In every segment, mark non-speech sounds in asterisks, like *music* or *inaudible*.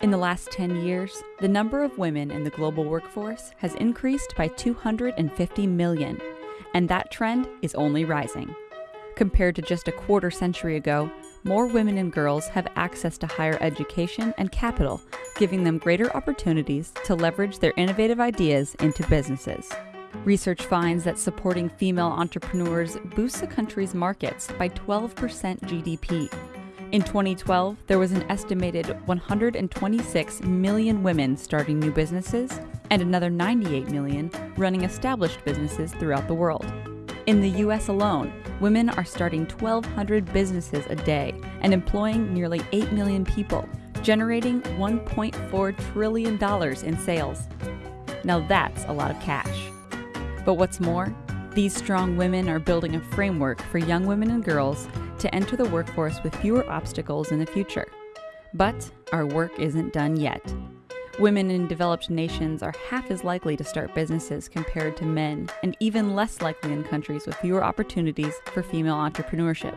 In the last 10 years, the number of women in the global workforce has increased by 250 million, and that trend is only rising. Compared to just a quarter century ago, more women and girls have access to higher education and capital, giving them greater opportunities to leverage their innovative ideas into businesses. Research finds that supporting female entrepreneurs boosts a country's markets by 12% GDP. In 2012, there was an estimated 126 million women starting new businesses and another 98 million running established businesses throughout the world. In the US alone, women are starting 1,200 businesses a day and employing nearly 8 million people, generating $1.4 trillion in sales. Now that's a lot of cash. But what's more, these strong women are building a framework for young women and girls to enter the workforce with fewer obstacles in the future. But our work isn't done yet. Women in developed nations are half as likely to start businesses compared to men, and even less likely in countries with fewer opportunities for female entrepreneurship.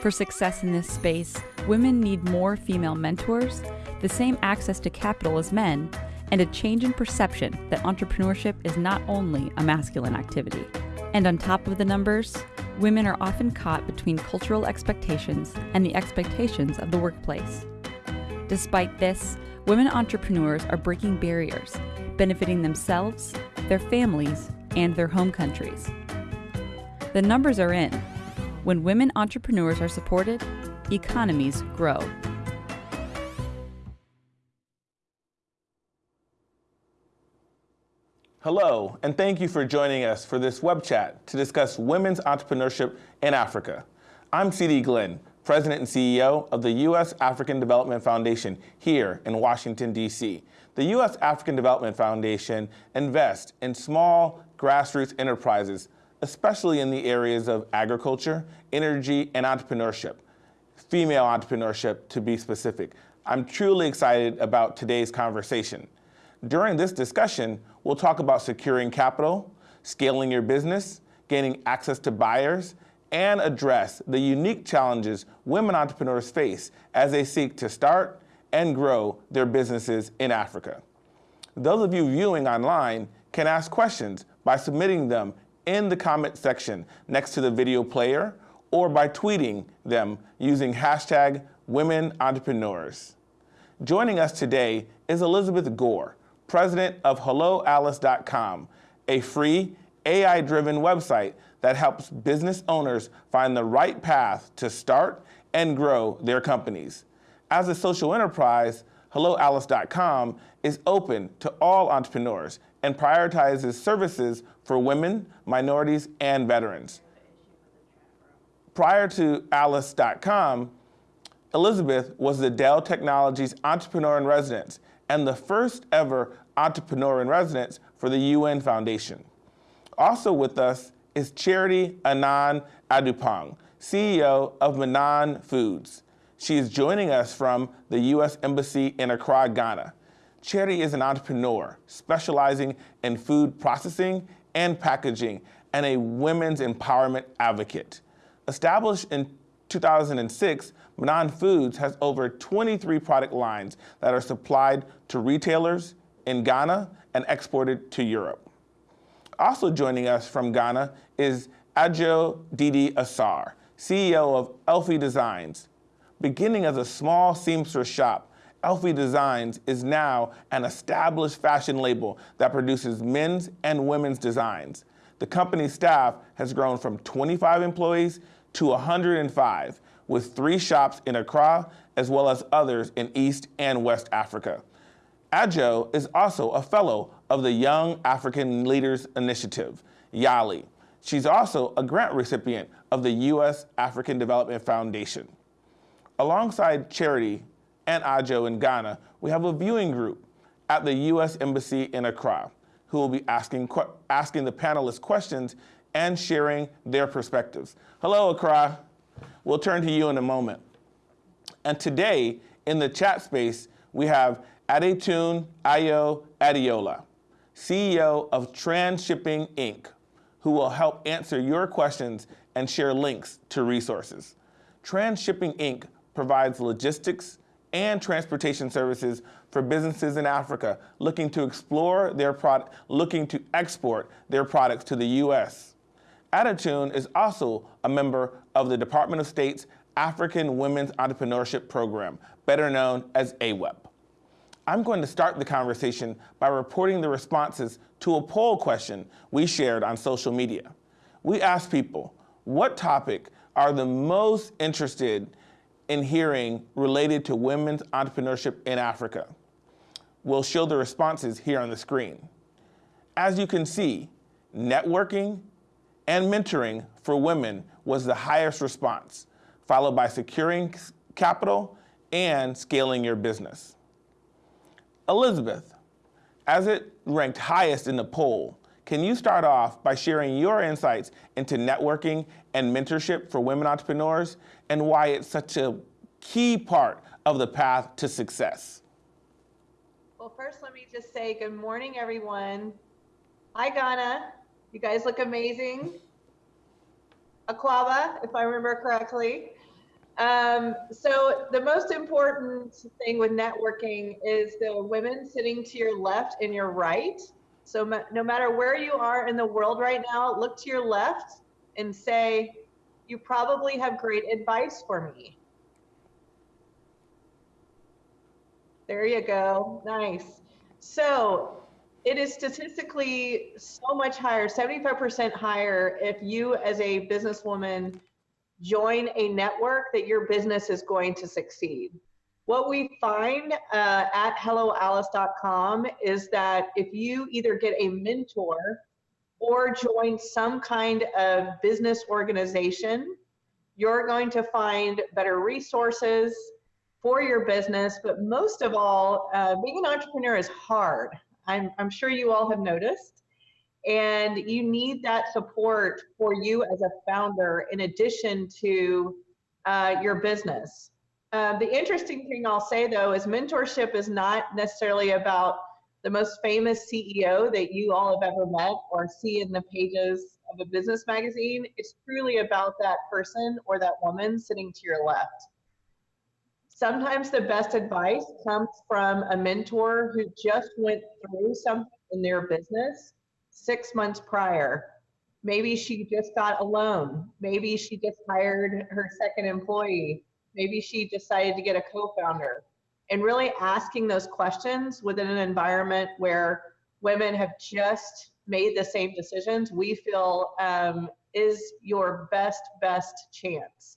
For success in this space, women need more female mentors, the same access to capital as men, and a change in perception that entrepreneurship is not only a masculine activity. And on top of the numbers, women are often caught between cultural expectations and the expectations of the workplace. Despite this, women entrepreneurs are breaking barriers, benefiting themselves, their families, and their home countries. The numbers are in. When women entrepreneurs are supported, economies grow. Hello, and thank you for joining us for this web chat to discuss women's entrepreneurship in Africa. I'm C.D. Glenn, President and CEO of the U.S. African Development Foundation here in Washington, D.C. The U.S. African Development Foundation invests in small grassroots enterprises, especially in the areas of agriculture, energy, and entrepreneurship, female entrepreneurship to be specific. I'm truly excited about today's conversation. During this discussion, we'll talk about securing capital, scaling your business, gaining access to buyers, and address the unique challenges women entrepreneurs face as they seek to start and grow their businesses in Africa. Those of you viewing online can ask questions by submitting them in the comment section next to the video player or by tweeting them using hashtag Women Entrepreneurs. Joining us today is Elizabeth Gore, president of HelloAlice.com, a free AI-driven website that helps business owners find the right path to start and grow their companies. As a social enterprise, HelloAlice.com is open to all entrepreneurs and prioritizes services for women, minorities, and veterans. Prior to Alice.com, Elizabeth was the Dell Technologies Entrepreneur in Residence and the first ever entrepreneur in residence for the UN Foundation. Also with us is Charity Anand Adupong, CEO of Manan Foods. She is joining us from the U.S. Embassy in Accra, Ghana. Charity is an entrepreneur specializing in food processing and packaging and a women's empowerment advocate. Established in 2006, Manan Foods has over 23 product lines that are supplied to retailers in Ghana and exported to Europe. Also joining us from Ghana is Adjo Didi Asar, CEO of Elfie Designs. Beginning as a small seamstress shop, Elfie Designs is now an established fashion label that produces men's and women's designs. The company's staff has grown from 25 employees to 105, with three shops in Accra, as well as others in East and West Africa. Ajo is also a fellow of the Young African Leaders Initiative, YALI. She's also a grant recipient of the U.S. African Development Foundation. Alongside Charity and Ajo in Ghana, we have a viewing group at the U.S. Embassy in Accra who will be asking, asking the panelists questions and sharing their perspectives. Hello, Accra. We'll turn to you in a moment. And today, in the chat space, we have Adetun Ayo Adiola, CEO of Transshipping Inc., who will help answer your questions and share links to resources. Transshipping Inc. provides logistics, and transportation services for businesses in Africa looking to explore their product, looking to export their products to the U.S. Attitune is also a member of the Department of State's African Women's Entrepreneurship Program, better known as AWEP. I'm going to start the conversation by reporting the responses to a poll question we shared on social media. We asked people, what topic are the most interested in hearing related to women's entrepreneurship in Africa? We'll show the responses here on the screen. As you can see, networking and mentoring for women was the highest response, followed by securing capital and scaling your business. Elizabeth, as it ranked highest in the poll, can you start off by sharing your insights into networking and mentorship for women entrepreneurs and why it's such a key part of the path to success? Well, first, let me just say good morning, everyone. Hi, Ghana. You guys look amazing. Akwaaba, if I remember correctly. Um, so the most important thing with networking is the women sitting to your left and your right. So no matter where you are in the world right now, look to your left and say, you probably have great advice for me. There you go. Nice. So it is statistically so much higher, 75% higher, if you as a businesswoman join a network that your business is going to succeed. What we find uh, at helloalice.com is that if you either get a mentor or join some kind of business organization, you're going to find better resources for your business. But most of all, uh, being an entrepreneur is hard. I'm, I'm sure you all have noticed. And you need that support for you as a founder in addition to uh, your business. Uh, the interesting thing I'll say though is mentorship is not necessarily about the most famous CEO that you all have ever met or see in the pages of a business magazine. It's truly about that person or that woman sitting to your left. Sometimes the best advice comes from a mentor who just went through something in their business six months prior. Maybe she just got a loan. Maybe she just hired her second employee. Maybe she decided to get a co-founder. And really asking those questions within an environment where women have just made the same decisions, we feel um, is your best, best chance.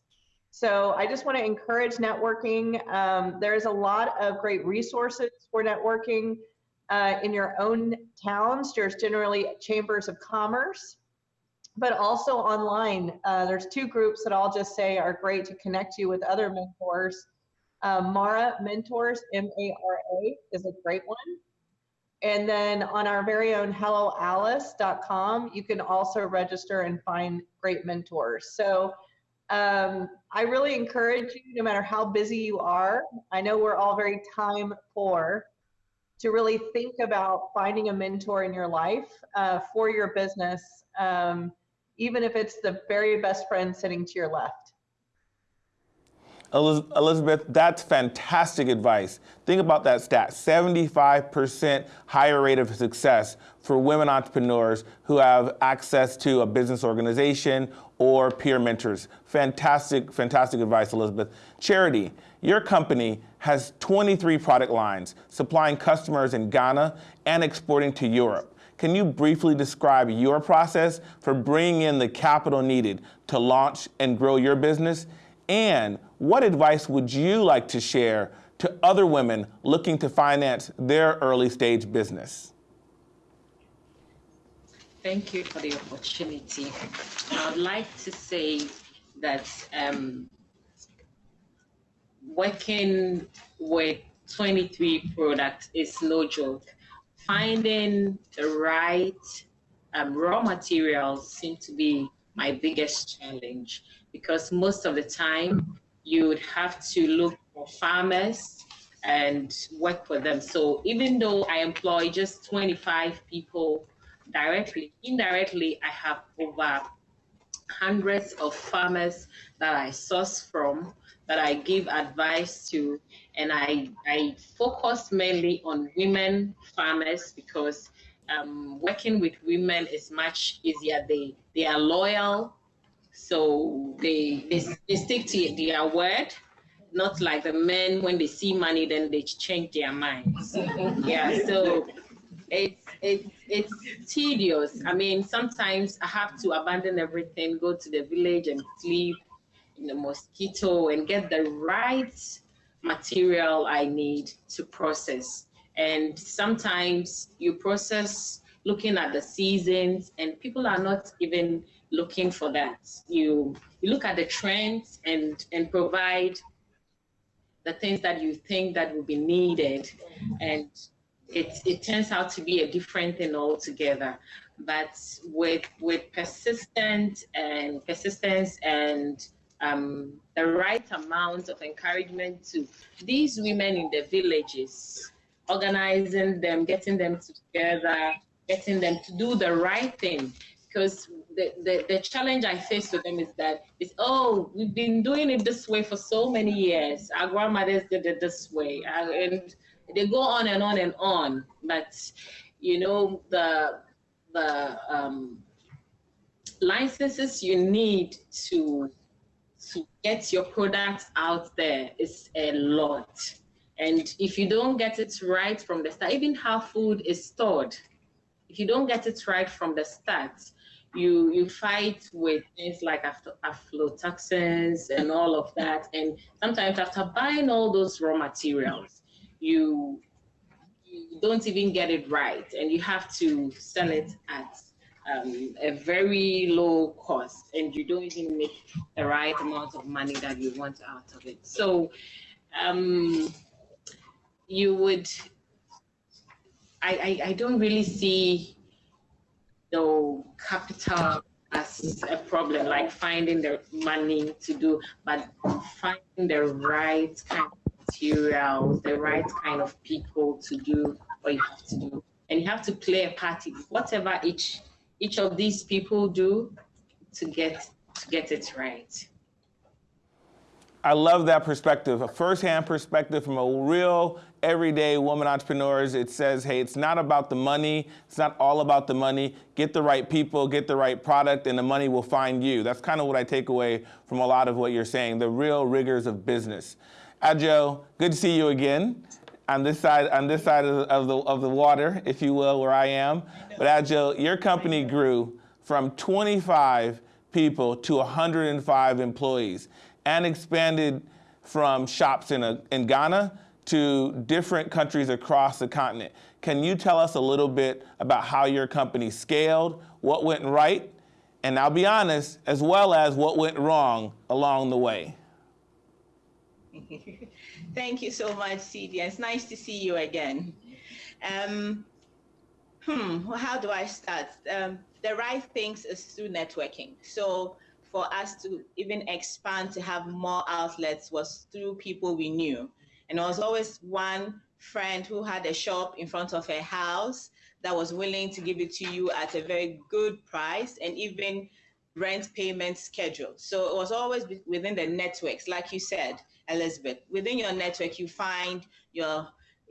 So I just want to encourage networking. Um, there's a lot of great resources for networking uh, in your own towns. There's generally chambers of commerce, but also online. Uh, there's two groups that I'll just say are great to connect you with other mentors. Uh, Mara Mentors, M-A-R-A, is a great one. And then on our very own helloalice.com, you can also register and find great mentors. So um, I really encourage you, no matter how busy you are, I know we're all very time poor, to really think about finding a mentor in your life uh, for your business, um, even if it's the very best friend sitting to your left. Elizabeth, that's fantastic advice. Think about that stat 75% higher rate of success for women entrepreneurs who have access to a business organization or peer mentors. Fantastic, fantastic advice, Elizabeth. Charity, your company has 23 product lines supplying customers in Ghana and exporting to Europe. Can you briefly describe your process for bringing in the capital needed to launch and grow your business? And what advice would you like to share to other women looking to finance their early stage business? Thank you for the opportunity. I'd like to say that um, working with 23 products is no joke. Finding the right um, raw materials seem to be my biggest challenge because most of the time you would have to look for farmers and work for them. So even though I employ just 25 people directly, indirectly, I have over hundreds of farmers that I source from, that I give advice to, and I, I focus mainly on women farmers because um, working with women is much easier. They, they are loyal, so they, they, they stick to their word not like the men when they see money then they change their minds. Yeah so it's it's it's tedious. I mean sometimes i have to abandon everything go to the village and sleep in the mosquito and get the right material i need to process. And sometimes you process looking at the seasons and people are not even looking for that. You you look at the trends and and provide the things that you think that will be needed. And it, it turns out to be a different thing altogether. But with with persistent and persistence and um, the right amount of encouragement to these women in the villages organizing them getting them together getting them to do the right thing because the, the, the challenge I face with them is that it's oh we've been doing it this way for so many years. Our grandmothers did it this way, and they go on and on and on. But you know the the um, licenses you need to to get your products out there is a lot. And if you don't get it right from the start, even how food is stored, if you don't get it right from the start, you you fight with things like aflatoxins and all of that. And sometimes after buying all those raw materials you you don't even get it right. And you have to sell it at um, a very low cost. And you don't even make the right amount of money that you want out of it. So um, you would I, I, I don't really see the capital as a problem, like finding the money to do, but finding the right kind of materials, the right kind of people to do what you have to do. And you have to play a part in whatever each each of these people do to get to get it right. I love that perspective, a firsthand perspective from a real everyday woman entrepreneurs. It says, hey, it's not about the money. It's not all about the money. Get the right people, get the right product, and the money will find you. That's kind of what I take away from a lot of what you're saying, the real rigors of business. Adjo, good to see you again on this side on this side of the, of the, of the water, if you will, where I am. But Adjo, your company grew from 25 people to 105 employees and expanded from shops in, a, in Ghana to different countries across the continent. Can you tell us a little bit about how your company scaled, what went right, and I'll be honest, as well as what went wrong along the way? *laughs* Thank you so much, CD. It's nice to see you again. Um, hmm, well, how do I start? Um, the right things is through networking. So for us to even expand to have more outlets was through people we knew. And there was always one friend who had a shop in front of her house that was willing to give it to you at a very good price and even rent payment schedule. So it was always within the networks, like you said, Elizabeth. Within your network, you find your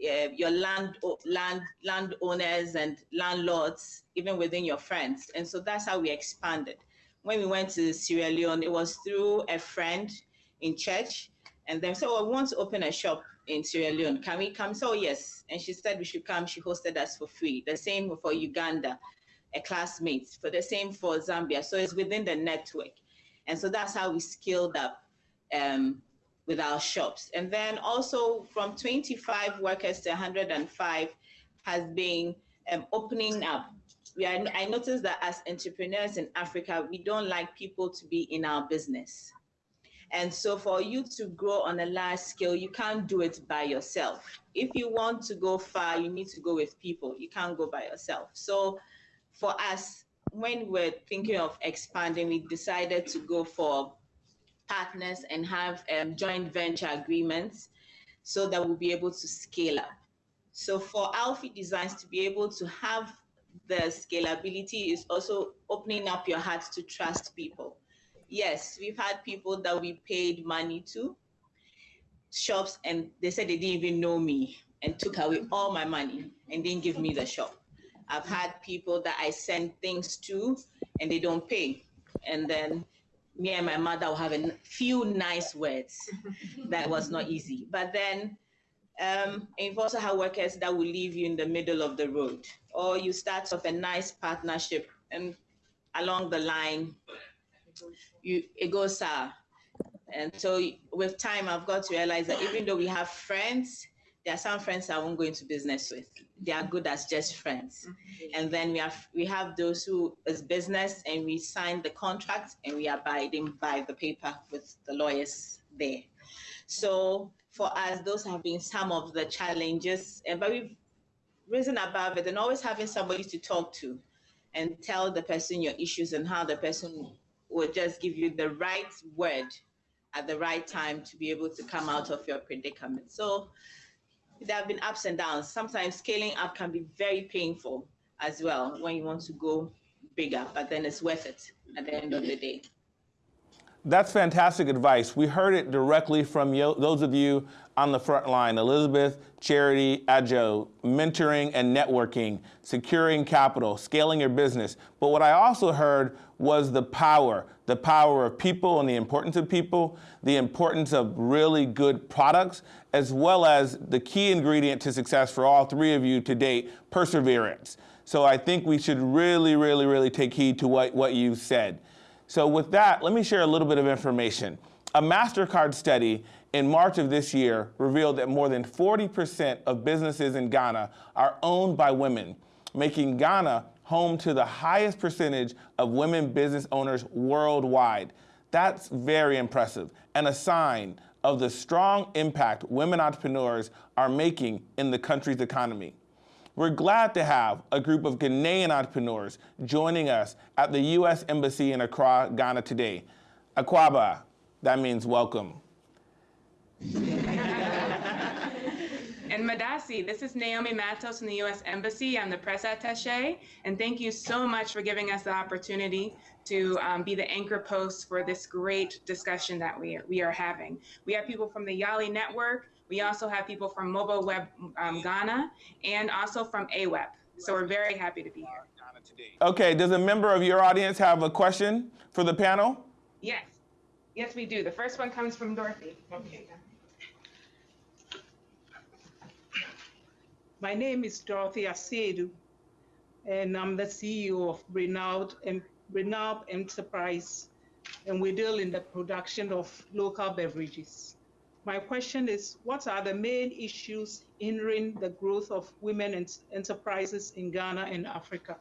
uh, your land land landowners and landlords, even within your friends, and so that's how we expanded when we went to Sierra Leone, it was through a friend in church. And then said, well, we want to open a shop in Sierra Leone. Can we come? So yes. And she said we should come. She hosted us for free. The same for Uganda, a classmate. For the same for Zambia. So it's within the network. And so that's how we scaled up um, with our shops. And then also from 25 workers to 105 has been um, opening up we are, I noticed that as entrepreneurs in Africa, we don't like people to be in our business. And so for you to grow on a large scale, you can't do it by yourself. If you want to go far, you need to go with people. You can't go by yourself. So for us, when we're thinking of expanding, we decided to go for partners and have um, joint venture agreements so that we'll be able to scale up. So for Alfie Designs to be able to have the scalability is also opening up your heart to trust people. yes, we've had people that we paid money to, shops, and they said they didn't even know me and took away all my money and didn't give me the shop. I've had people that I send things to and they don't pay. And then me and my mother will have a few nice words. *laughs* that was not easy. But then um, and you've also had workers that will leave you in the middle of the road, or you start off a nice partnership and along the line, you it goes sour. And so with time, I've got to realize that even though we have friends, there are some friends I won't go into business with. They are good as just friends. Mm-hmm. And then we have we have those who is business and we sign the contract and we are abiding by the paper with the lawyers there. So for us, those have been some of the challenges, and but we've risen above it and always having somebody to talk to and tell the person your issues and how the person will just give you the right word at the right time to be able to come out of your predicament. So there have been ups and downs. Sometimes scaling up can be very painful as well when you want to go bigger, but then it's worth it at the end of the day. That's fantastic advice. We heard it directly from you, those of you on the front line, Elizabeth, Charity, Adjo, mentoring and networking, securing capital, scaling your business. But what I also heard was the power, the power of people and the importance of people, the importance of really good products, as well as the key ingredient to success for all three of you to date, perseverance. So I think we should really, really, really take heed to what, what you said. So with that, let me share a little bit of information. A MasterCard study in March of this year revealed that more than 40% of businesses in Ghana are owned by women, making Ghana home to the highest percentage of women business owners worldwide. That's very impressive and a sign of the strong impact women entrepreneurs are making in the country's economy. We're glad to have a group of Ghanaian entrepreneurs joining us at the U.S. Embassy in Accra, Ghana today. Akwaaba, that means welcome. And Medaase, this is Naomi Matos from the U.S. Embassy. I'm the press attache, and thank you so much for giving us the opportunity to um, be the anchor post for this great discussion that we we are having. We have people from the Yali Network, we also have people from Mobile Web um, Ghana and also from AWEP. So we're very happy to be here. Okay, does a member of your audience have a question for the panel? Yes. Yes, we do. The first one comes from Dorothy. Okay. My name is Dorothy Asiedu, and I'm the CEO of Renault, Renault Enterprise, and we deal in the production of local beverages. My question is, what are the main issues hindering the growth of women enterprises in Ghana and Africa?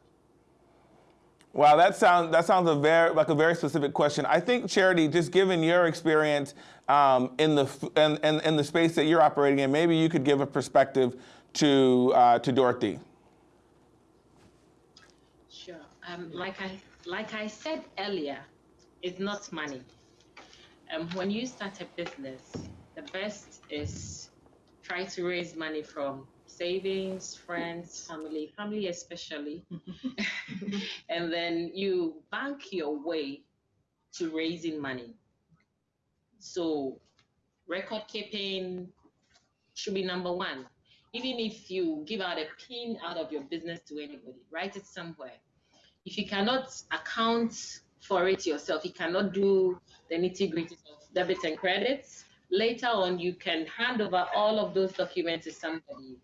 Wow, that sounds that sounds a very like a very specific question. I think Charity, just given your experience um, in the in, in, in, the space that you're operating in, maybe you could give a perspective to uh, to Dorothy. Sure. Um, like I like I said earlier, it's not money. Um, when you start a business, the best is try to raise money from savings, friends, family, family especially. *laughs* and then you bank your way to raising money. So record keeping should be number one. Even if you give out a pin out of your business to anybody, write it somewhere. If you cannot account for it yourself, you cannot do the nitty gritty of debits and credits, later on you can hand over all of those documents to somebody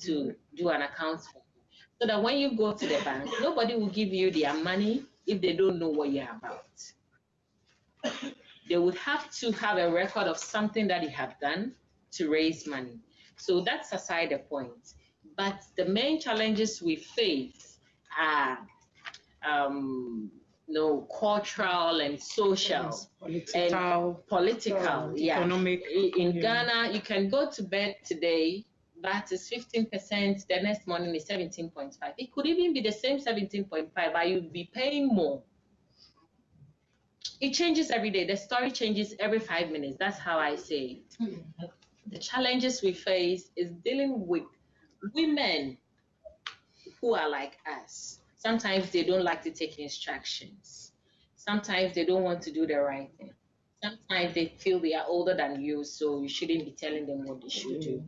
to do an account for you. So that when you go to the bank, nobody will give you their money if they don't know what you're about. They would have to have a record of something that you have done to raise money. So that's aside the point. But the main challenges we face are um, know, cultural and social yes, political, and political, yeah. Economic. In yeah. Ghana, you can go to bed today, that is 15%, the next morning is 17.5. It could even be the same 17.5, but you'd be paying more. It changes every day. The story changes every five minutes. That's how I say it. Hmm. The challenges we face is dealing with women who are like us sometimes they don't like to take instructions. Sometimes they don't want to do the right thing. Sometimes they feel they are older than you, so you shouldn't be telling them what they should do.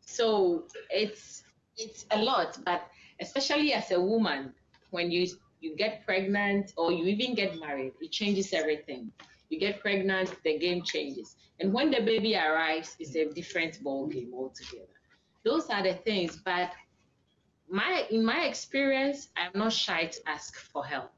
So it's it's a lot, but especially as a woman, when you you get pregnant or you even get married, it changes everything. You get pregnant, the game changes. And when the baby arrives, it's a different ball game altogether. Those are the things, but my in my experience, I'm not shy to ask for help.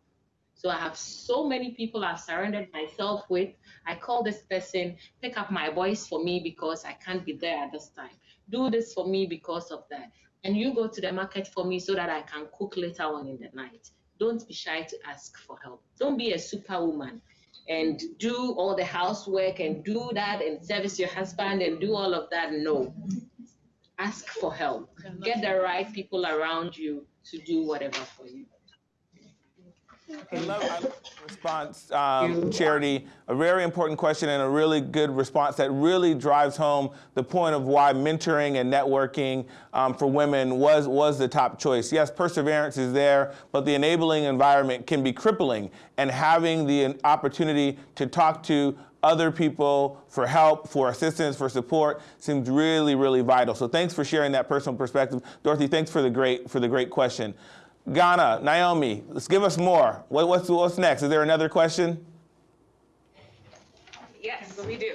So I have so many people I've surrounded myself with. I call this person, pick up my voice for me because I can't be there at this time. Do this for me because of that. And you go to the market for me so that I can cook later on in the night. Don't be shy to ask for help. Don't be a superwoman and do all the housework and do that and service your husband and do all of that. No. Ask for help. Get the right people around you to do whatever for you. I love, I love response, um, Charity. A very important question and a really good response that really drives home the point of why mentoring and networking um, for women was, was the top choice. Yes, perseverance is there, but the enabling environment can be crippling. And having the opportunity to talk to other people for help, for assistance, for support seems really, really vital. So thanks for sharing that personal perspective. Dorothy, thanks for the great, for the great question. Ghana, Naomi, let's give us more. What, what's, what's next? Is there another question? Yes, we do.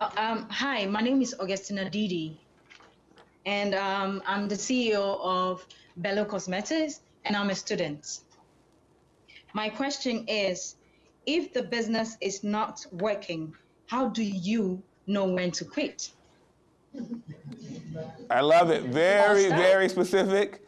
Uh, um, hi, my name is Augustina Didi, and um, I'm the CEO of Bello Cosmetics, and I'm a student. My question is, if the business is not working, how do you know when to quit? I love it. Very, very specific,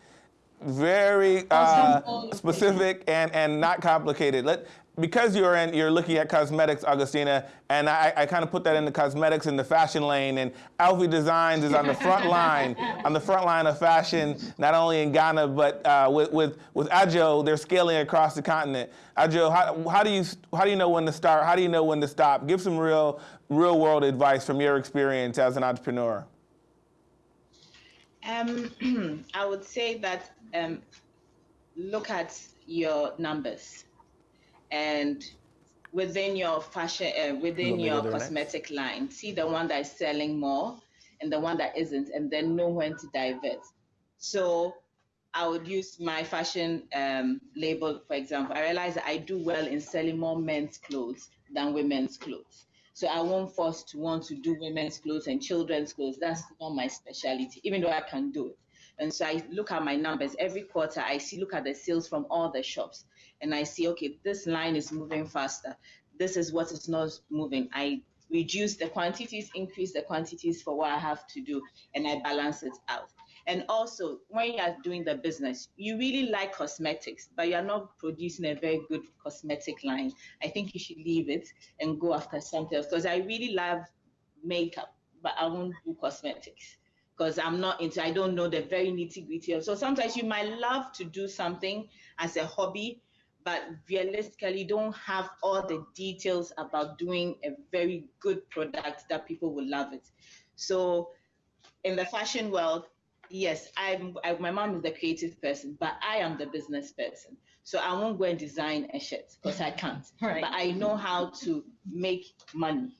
very uh, specific, and and not complicated. Let because you're in, you're looking at cosmetics, Augustina, and I, I kind of put that in the cosmetics in the fashion lane. And Alfie Designs is on the front *laughs* line, on the front line of fashion, not only in Ghana but uh, with with with Ajo, they're scaling across the continent. Ajo, how, how do you how do you know when to start? How do you know when to stop? Give some real real world advice from your experience as an entrepreneur. Um, *clears throat* I would say that um, look at your numbers and within your fashion, uh, within your cosmetic line, see the one that is selling more and the one that isn't, and then know when to divert. So I would use my fashion um, label, for example. I realize that I do well in selling more men's clothes than women's clothes. So I won't force to want to do women's clothes and children's clothes. That's not my specialty, even though I can do it. And so I look at my numbers every quarter. I see, look at the sales from all the shops, and I see, okay, this line is moving faster. This is what is not moving. I reduce the quantities, increase the quantities for what I have to do, and I balance it out. And also, when you are doing the business, you really like cosmetics, but you're not producing a very good cosmetic line. I think you should leave it and go after something else. Because I really love makeup, but I won't do cosmetics because I'm not into, I don't know the very nitty gritty. So sometimes you might love to do something as a hobby, but realistically don't have all the details about doing a very good product that people will love it. So in the fashion world, yes, I'm, I, my mom is the creative person, but I am the business person. So I won't go and design a shirt because I can't. *laughs* Right. But I know how to make money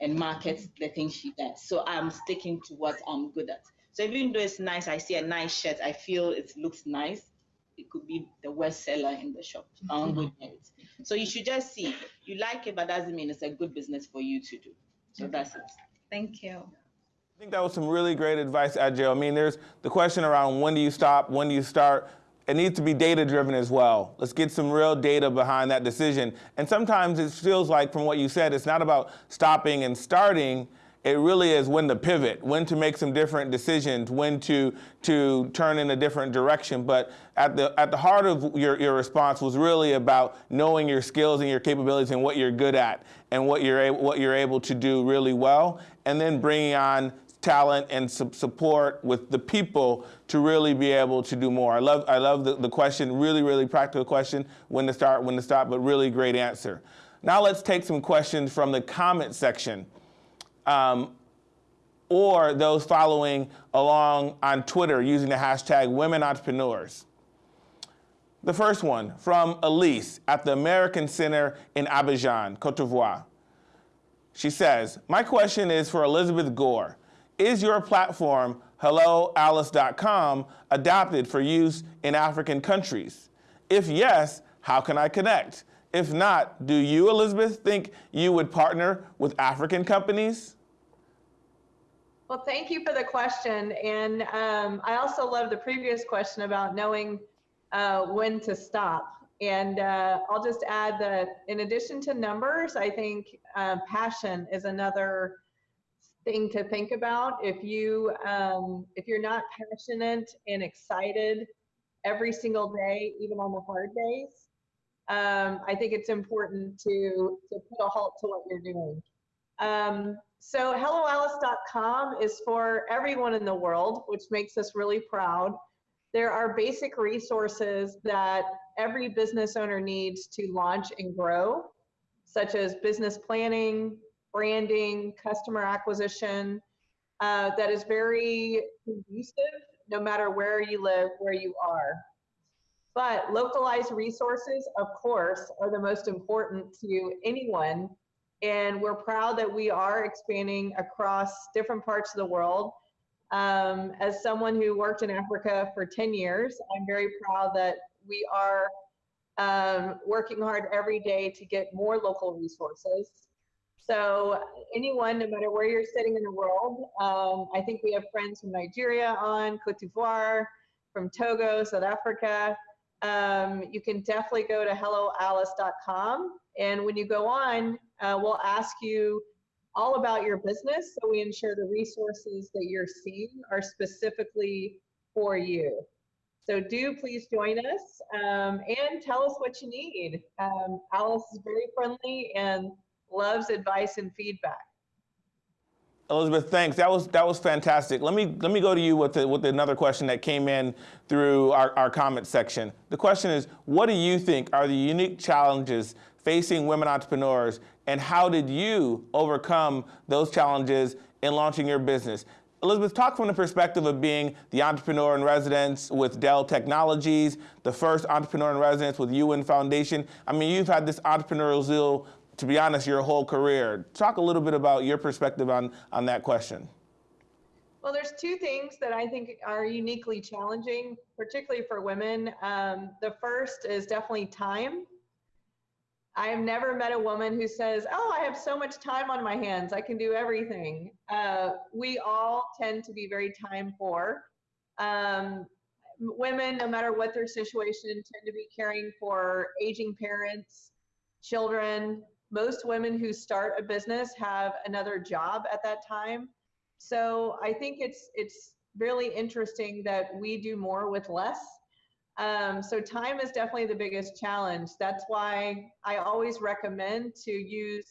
and market the things she does. So I'm sticking to what I'm good at. So even though it's nice, I see a nice shirt, I feel it looks nice. It could be the worst seller in the shop. Mm-hmm. I'm good at. So you should just see. You like it, but doesn't mean it's a good business for you to do. So mm-hmm. that's it. Thank you. I think that was some really great advice, Adjo. I mean, there's the question around when do you stop, when do you start it needs to be data driven as well. Let's get some real data behind that decision. And sometimes it feels like, from what you said, it's not about stopping and starting. It really is when to pivot, when to make some different decisions, when to to turn in a different direction. But at the at the heart of your, your response was really about knowing your skills and your capabilities and what you're good at and what you're able, what you're able to do really well, and then bringing on talent and su support with the people to really be able to do more. I love, I love the, the question, really, really practical question, when to start, when to stop, but really great answer. Now let's take some questions from the comment section. Um, or those following along on Twitter using the hashtag Women Entrepreneurs. The first one from Elise at the American Center in Abidjan, Cote d'Ivoire. She says, My question is for Elizabeth Gore. Is your platform, helloalice.com, adapted for use in African countries? If yes, how can I connect? If not, do you, Elizabeth, think you would partner with African companies? Well, thank you for the question. And um, I also love the previous question about knowing uh, when to stop. And uh, I'll just add that in addition to numbers, I think uh, passion is another thing to think about. If you um, if you're not passionate and excited every single day, even on the hard days, um, I think it's important to to put a halt to what you're doing. Um, so helloalice.com is for everyone in the world, which makes us really proud. There are basic resources that every business owner needs to launch and grow, such as business planning, branding, customer acquisition, uh, that is very conducive no matter where you live, where you are. But localized resources, of course, are the most important to anyone. And we're proud that we are expanding across different parts of the world. Um, as someone who worked in Africa for 10 years, I'm very proud that we are um, working hard every day to get more local resources. So anyone, no matter where you're sitting in the world, um, I think we have friends from Nigeria on, Cote d'Ivoire, from Togo, South Africa. Um, you can definitely go to helloalice.com. And when you go on, uh, we'll ask you all about your business so we ensure the resources that you're seeing are specifically for you. So do please join us um, and tell us what you need. Um, Alice is very friendly and loves advice and feedback. Elizabeth, thanks. That was that was fantastic. Let me let me go to you with the, with another question that came in through our, our comment section. The question is, what do you think are the unique challenges facing women entrepreneurs, and how did you overcome those challenges in launching your business? Elizabeth, talk from the perspective of being the entrepreneur in residence with Dell Technologies, the first entrepreneur in residence with UN Foundation. I mean, you've had this entrepreneurial zeal, to be honest, your whole career. Talk a little bit about your perspective on, on that question. Well, there's two things that I think are uniquely challenging, particularly for women. Um, the first is definitely time. I have never met a woman who says, Oh, I have so much time on my hands, I can do everything. Uh, we all tend to be very time poor. Um, women, no matter what their situation, tend to be caring for aging parents, children. Most women who start a business have another job at that time. So I think it's it's really interesting that we do more with less um, so time is definitely the biggest challenge. That's why I always recommend to use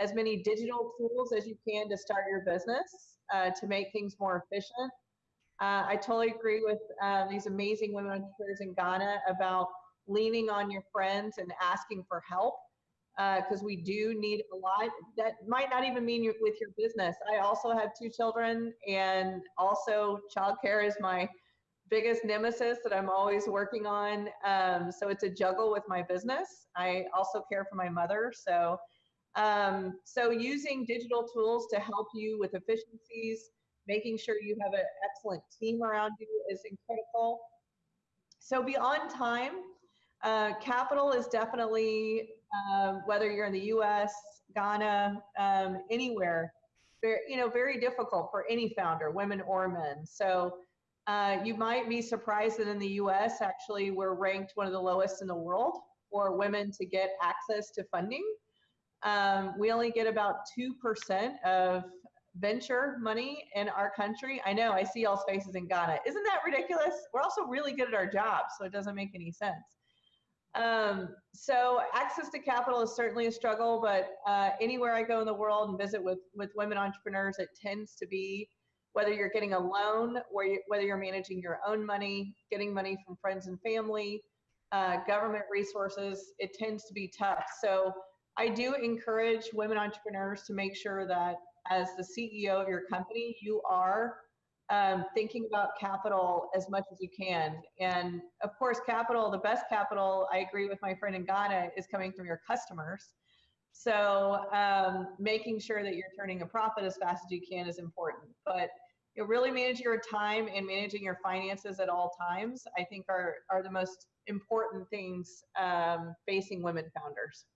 as many digital tools as you can to start your business uh, to make things more efficient. Uh, I totally agree with um, these amazing women entrepreneurs in Ghana about leaning on your friends and asking for help because uh, we do need a lot. That might not even mean you with your business. I also have two children, and also childcare is my biggest nemesis that I'm always working on. Um, so it's a juggle with my business. I also care for my mother. So, um, so using digital tools to help you with efficiencies, making sure you have an excellent team around you is incredible. So beyond time, uh, capital is definitely, uh, whether you're in the US, Ghana, um, anywhere, very, you know, very difficult for any founder, women or men. So uh, you might be surprised that in the US, actually, we're ranked one of the lowest in the world for women to get access to funding. Um, we only get about 2% of venture money in our country. I know, I see y'all's faces in Ghana. Isn't that ridiculous? We're also really good at our jobs, so it doesn't make any sense. Um, so access to capital is certainly a struggle, but uh, anywhere I go in the world and visit with, with women entrepreneurs, it tends to be whether you're getting a loan or you, whether you're managing your own money, getting money from friends and family, uh, government resources, it tends to be tough. So I do encourage women entrepreneurs to make sure that as the CEO of your company, you are um, thinking about capital as much as you can. And of course, capital, the best capital, I agree with my friend in Ghana, is coming from your customers. So um, making sure that you're turning a profit as fast as you can is important. But you know, really managing your time and managing your finances at all times, I think are, are the most important things um, facing women founders.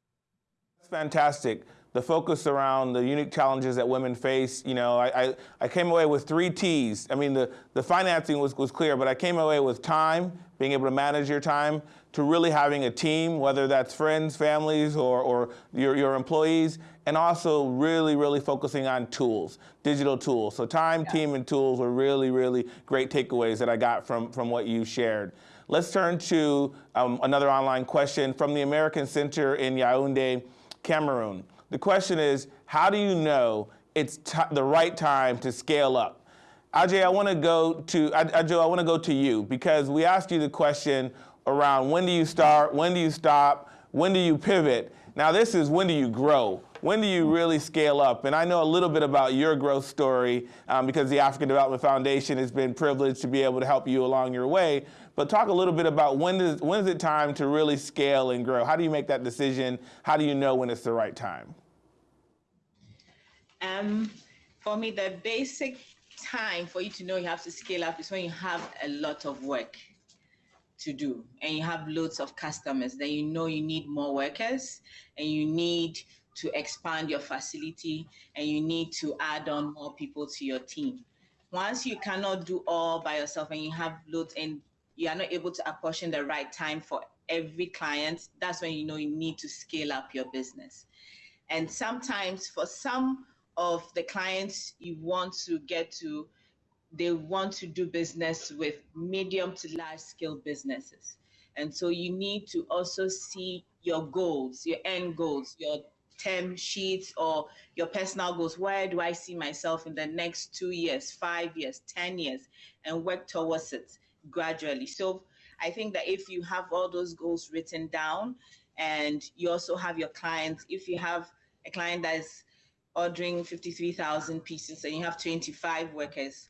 That's fantastic. The focus around the unique challenges that women face, you know, I, I, I, came away with three T's. I mean, the, the financing was, was clear, but I came away with time, being able to manage your time, to really having a team, whether that's friends, families, or, or your, your employees, and also really, really focusing on tools, digital tools. So time, yeah. team, and tools were really, really great takeaways that I got from, from what you shared. Let's turn to um, another online question from the American Center in Yaoundé. Cameroon. The question is, how do you know it's the right time to scale up? Ajay, I want to go to Ajay, I want to go to you because we asked you the question around when do you start, when do you stop, when do you pivot? Now this is when do you grow? When do you really scale up? And I know a little bit about your growth story um, because the African Development Foundation has been privileged to be able to help you along your way. But talk a little bit about when is, when is it time to really scale and grow? How do you make that decision? How do you know when it's the right time? Um, for me, the basic time for you to know you have to scale up is when you have a lot of work to do and you have loads of customers, then you know you need more workers and you need to expand your facility and you need to add on more people to your team. Once you cannot do all by yourself and you have loads and you are not able to apportion the right time for every client, that's when you know you need to scale up your business. And sometimes for some of the clients you want to get to, they want to do business with medium to large scale businesses. And so you need to also see your goals, your end goals, your term sheets or your personal goals. Where do I see myself in the next two years, five years, 10 years, and work towards it gradually. So I think that if you have all those goals written down and you also have your clients, if you have a client that is ordering 53,000 pieces and you have 25 workers,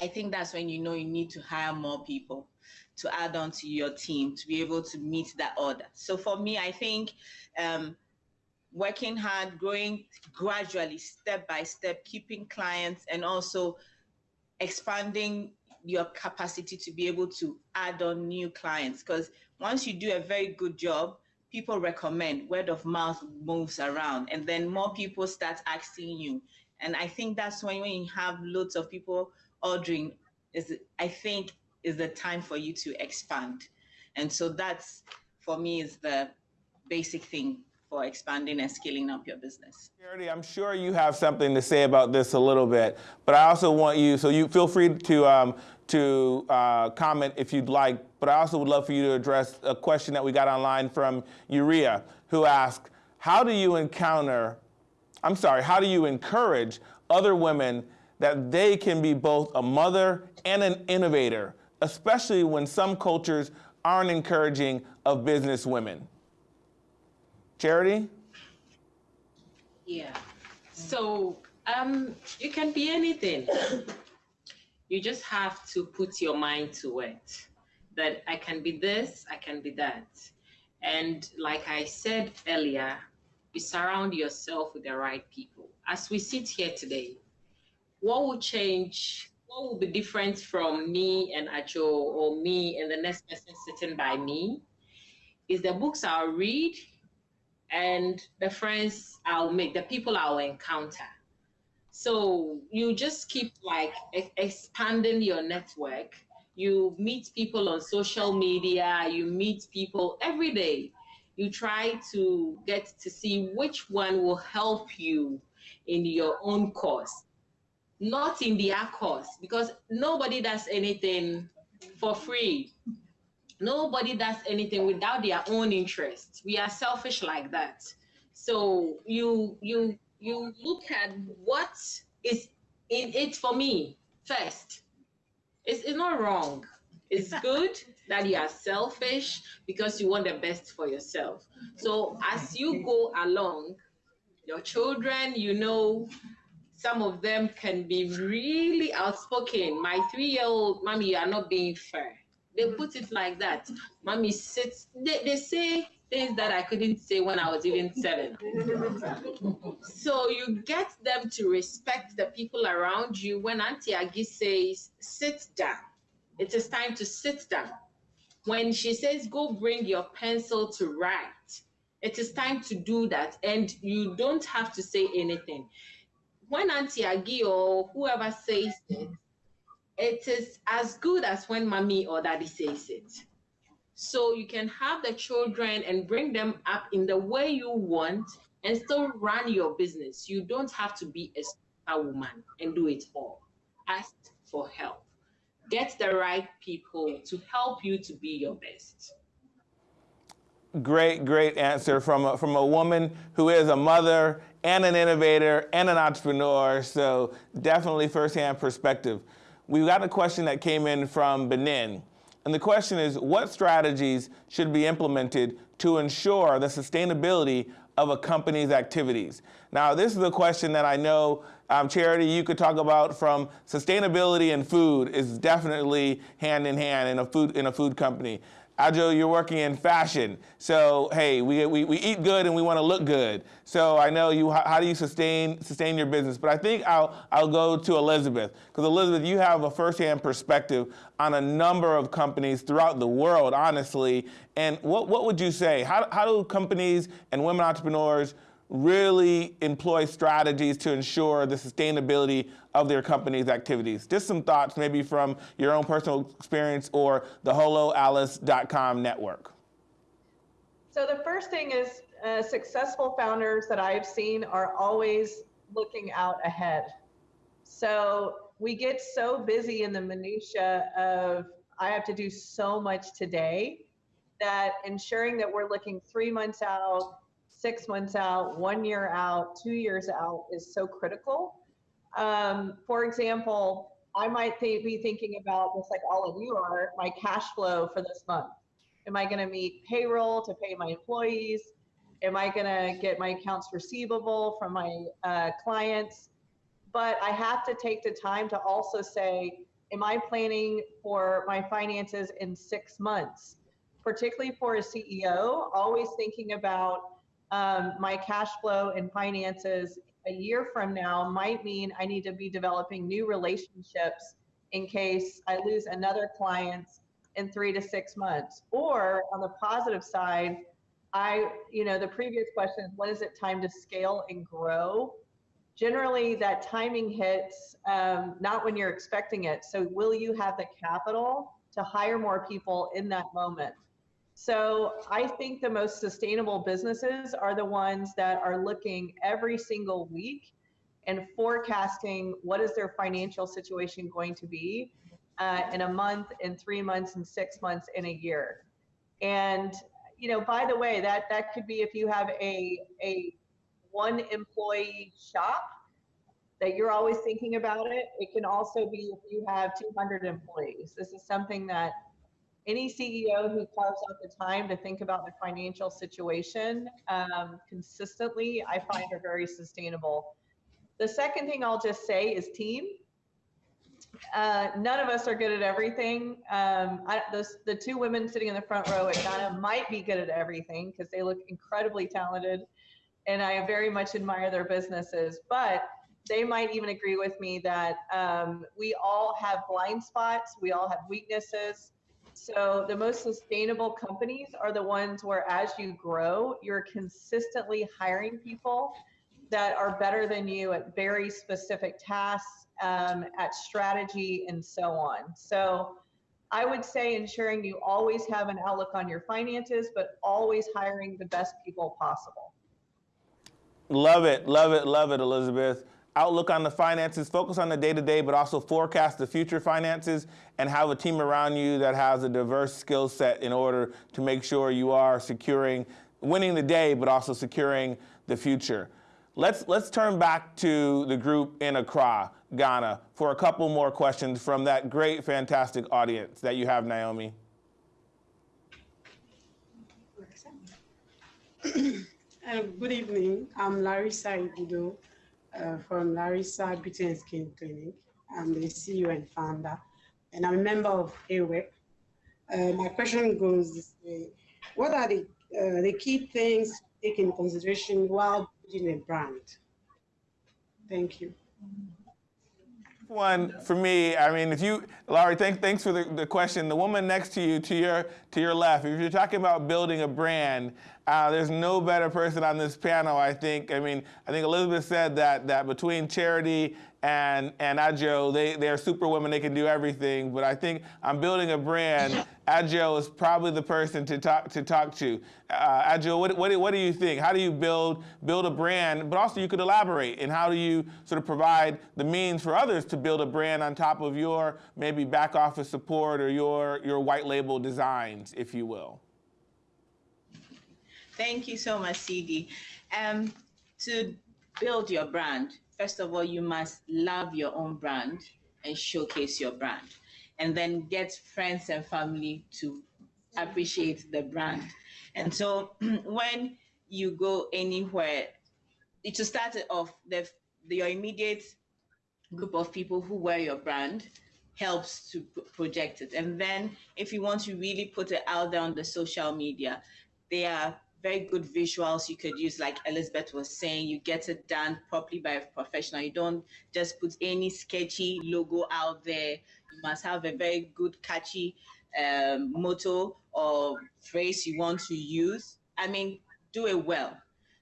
I think that's when you know you need to hire more people to add on to your team to be able to meet that order. So for me, I think um, working hard, growing gradually, step by step, keeping clients, and also expanding your capacity to be able to add on new clients. Because once you do a very good job, people recommend, word of mouth moves around, and then more people start asking you. And I think that's when, you have loads of people ordering, is I think is the time for you to expand. And so that's for me is the basic thing for expanding and scaling up your business. Charity, I'm sure you have something to say about this a little bit, but I also want you, so you feel free to, um, to uh, comment if you'd like, but I also would love for you to address a question that we got online from Urea, who asked, how do you encounter, I'm sorry, how do you encourage other women that they can be both a mother and an innovator, especially when some cultures aren't encouraging of business women? Charity? Yeah. So um, you can be anything. you just have to put your mind to it. That I can be this, I can be that. And like I said earlier, you surround yourself with the right people. As we sit here today, what will change? What will be different from me and Adjo or me and the next person sitting by me? Is the books I'll read, and the friends I'll make, the people I'll encounter. So you just keep like expanding your network. You meet people on social media, you meet people every day. You try to get to see which one will help you in your own cause, not in their cause, because nobody does anything for free. Nobody does anything without their own interest. We are selfish like that. So you you you look at what is in it for me first. It's, it's not wrong. It's *laughs* good that you are selfish because you want the best for yourself. So as you go along, your children, you know, some of them can be really outspoken. My three-year-old, mommy, you are not being fair. They mm-hmm. put it like that. Mommy sits, they, they say things that I couldn't say when I was even seven. so you get them to respect the people around you. When Auntie Aggie says, sit down, it is time to sit down. When she says, go bring your pencil to write, it is time to do that. And you don't have to say anything. When Auntie Aggie or whoever says it, it is as good as when mommy or daddy says it. So you can have the children and bring them up in the way you want and still run your business. You don't have to be a woman and do it all. Ask for help. Get the right people to help you to be your best. Great, great answer from a, from a woman who is a mother and an innovator and an entrepreneur. So definitely firsthand perspective. We've got a question that came in from Benin. And the question is, what strategies should be implemented to ensure the sustainability of a company's activities? Now, this is a question that I know, um, Charity, you could talk about from sustainability and food is definitely hand in hand in a food, in a food company. Adjo, you're working in fashion. So, hey, we, we, we eat good and we want to look good. So I know you, how, how, do you sustain, sustain your business? But I think I'll, I'll go to Elizabeth. Because Elizabeth, you have a firsthand perspective on a number of companies throughout the world, honestly. And what, what would you say? How, how do companies and women entrepreneurs really employ strategies to ensure the sustainability of their company's activities. Just some thoughts maybe from your own personal experience or the helloalice.com network. So the first thing is uh, successful founders that I've seen are always looking out ahead. So we get so busy in the minutia of I have to do so much today that ensuring that we're looking three months out, six months out, one year out, two years out is so critical. Um, for example, I might th- be thinking about, just like all of you are, my cash flow for this month. Am I going to meet payroll to pay my employees? Am I going to get my accounts receivable from my uh, clients? But I have to take the time to also say, am I planning for my finances in six months? Particularly for a CEO, always thinking about um, my cash flow and finances a year from now might mean I need to be developing new relationships in case I lose another client in three to six months. Or on the positive side, I, you know, the previous question is when is it time to scale and grow? Generally, that timing hits um, not when you're expecting it. So, will you have the capital to hire more people in that moment? So I think the most sustainable businesses are the ones that are looking every single week and forecasting what is their financial situation going to be uh, in a month, in three months, in six months, in a year. And you know, by the way, that that could be if you have a a one employee shop that you're always thinking about it. It can also be if you have 200 employees. This is something that any CEO who carves out the time to think about the financial situation um, consistently, I find are very sustainable. The second thing I'll just say is team. Uh, none of us are good at everything. Um, I, the two women sitting in the front row at Ghana might be good at everything because they look incredibly talented and I very much admire their businesses. But they might even agree with me that um, we all have blind spots, we all have weaknesses. So the most sustainable companies are the ones where as you grow, you're consistently hiring people that are better than you at very specific tasks, um, at strategy, and so on. So I would say ensuring you always have an outlook on your finances, but always hiring the best people possible. Love it, love it, love it, Elizabeth outlook on the finances, focus on the day to day, but also forecast the future finances and have a team around you that has a diverse skill set in order to make sure you are securing, winning the day, but also securing the future. Let's, let's turn back to the group in Accra, Ghana, for a couple more questions from that great, fantastic audience that you have, Naomi. *clears throat* Uh, good evening. I'm Larissa Ibudo. Uh, from Larissa Beauty and Skin Clinic. I'm the CEO and founder, and I'm a member of AWEP. Uh, my question goes this way. What are the, uh, the key things to take consideration while building a brand? Thank you. One for me, I mean, if you, Laurie, thank, thanks for the, the question. The woman next to you, to your to your left, if you're talking about building a brand, uh, there's no better person on this panel, I think. I mean, I think Elizabeth said that that between Charity and and Adjo, they they're superwomen. They can do everything. But I think I'm building a brand. *laughs* Adjo is probably the person to talk to talk to. Uh, Adjo, what, what what do you think? How do you build build a brand? But also you could elaborate. And how do you sort of provide the means for others to build a brand on top of your maybe back office support or your your white label designs, if you will. Thank you so much, CD. Um, to build your brand, first of all, you must love your own brand and showcase your brand. And then get friends and family to appreciate the brand. And so *clears throat* when you go anywhere, to start off, the, the, your immediate group of people who wear your brand helps to project it. And then if you want to really put it out there on the social media, there are very good visuals you could use, like Elizabeth was saying, you get it done properly by a professional. You don't just put any sketchy logo out there. You must have a very good, catchy um, motto or phrase you want to use. I mean, do it well.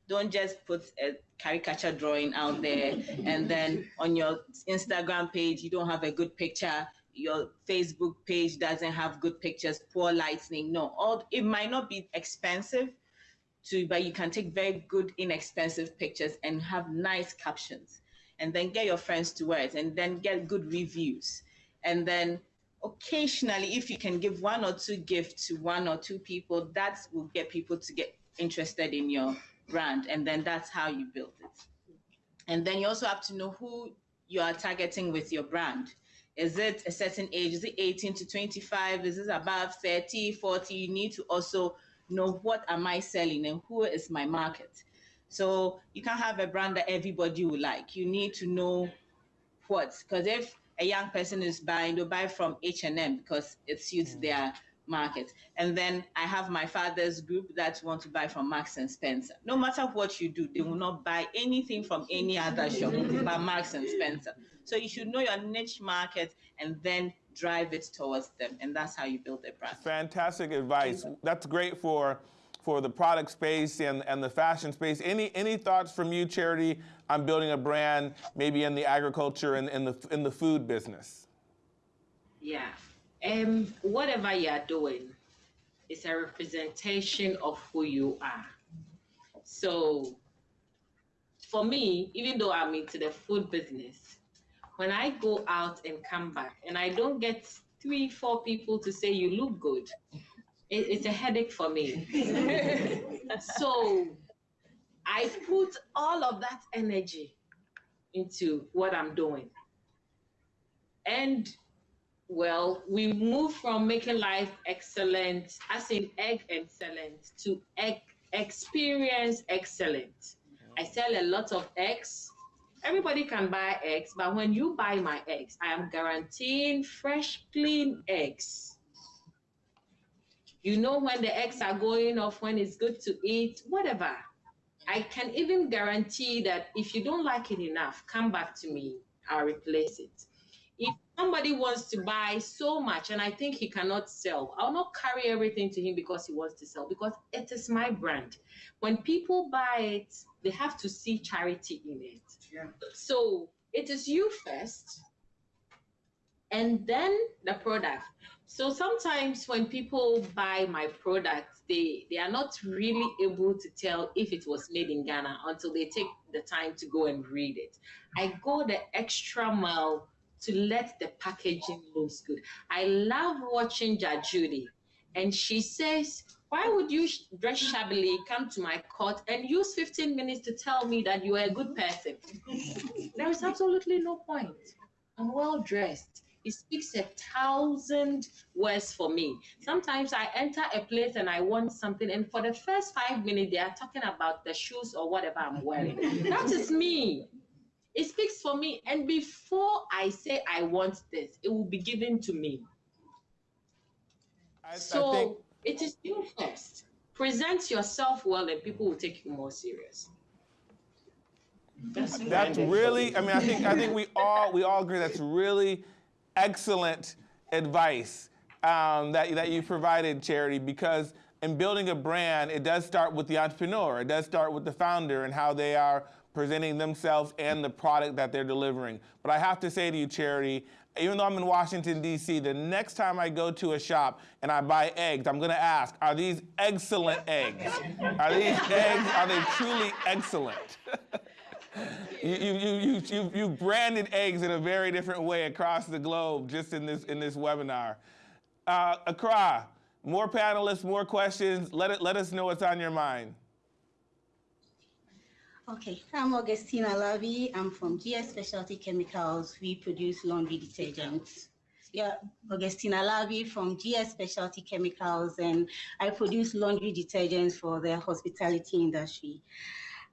Don't just put a caricature drawing out there and then on your Instagram page, you don't have a good picture your Facebook page doesn't have good pictures, poor lighting. No, all it might not be expensive, to but you can take very good inexpensive pictures and have nice captions. And then get your friends to wear it and then get good reviews. And then occasionally if you can give one or two gifts to one or two people that will get people to get interested in your brand. And then that's how you build it. And then you also have to know who you are targeting with your brand. Is it a certain age? Is it 18 to 25 is it above 30 40 you need to also know what am I selling and who is my market. So you can't have a brand that everybody will like. You need to know what, because if a young person is buying, they'll buy from H&M because it suits mm. their market. And then I have my father's group that want to buy from Marks and Spencer. No matter what you do, they will not buy anything from any other shop *laughs* but Marks and Spencer. So you should know your niche market and then drive it towards them. And that's how you build a brand. Fantastic advice. That's great for for the product space and, and the fashion space. Any any thoughts from you, Charity, on building a brand maybe in the agriculture and in the in the food business? Yeah. Um, whatever you are doing is a representation of who you are. So for me, even though I'm into the food business, when I go out and come back and I don't get three, four people to say you look good, it, it's a headache for me. *laughs* so I put all of that energy into what I'm doing. And well, we move from making life excellent, as in egg excellent, to egg experience excellent. I sell a lot of eggs everybody can buy eggs, but when you buy my eggs, I am guaranteeing fresh, clean eggs. You know when the eggs are going off, when it's good to eat, whatever. I can even guarantee that if you don't like it enough, come back to me. I'll replace it. Somebody wants to buy so much and I think he cannot sell, I'll not carry everything to him because he wants to sell, because it is my brand. When people buy it, they have to see charity in it. Yeah. So it is you first and then the product. So sometimes when people buy my product, they, they are not really able to tell if it was made in Ghana until they take the time to go and read it. I go the extra mile to let the packaging looks good. I love watching Judge Judy, and she says, why would you dress shabbily, come to my court, and use 15 minutes to tell me that you are a good person? *laughs* there is absolutely no point. I'm well dressed. It speaks a thousand words for me. Sometimes I enter a place and I want something, and for the first five minutes, they are talking about the shoes or whatever I'm wearing. that is me. It speaks for me. And before I say I want this, it will be given to me. I, so I think it is you first. Present yourself well, and people will take you more serious. That's, that's really. I mean, I think I think we all we all agree that's really excellent advice um, that that you provided, Charity, because in building a brand, it does start with the entrepreneur. It does start with the founder and how they are presenting themselves and the product that they're delivering. But I have to say to you, Charity, even though I'm in Washington, D.C., the next time I go to a shop and I buy eggs, I'm going to ask, are these excellent eggs? Are these eggs, are they truly excellent? *laughs* you, you, you, you, you, branded eggs in a very different way across the globe just in this, in this webinar. Uh, Accra, more panelists, more questions. Let, it, let us know what's on your mind. Okay, I'm Augustina Lavi. I'm from GS Specialty Chemicals. We produce laundry detergents. Yeah, Augustina Lavi from GS Specialty Chemicals, and I produce laundry detergents for the hospitality industry.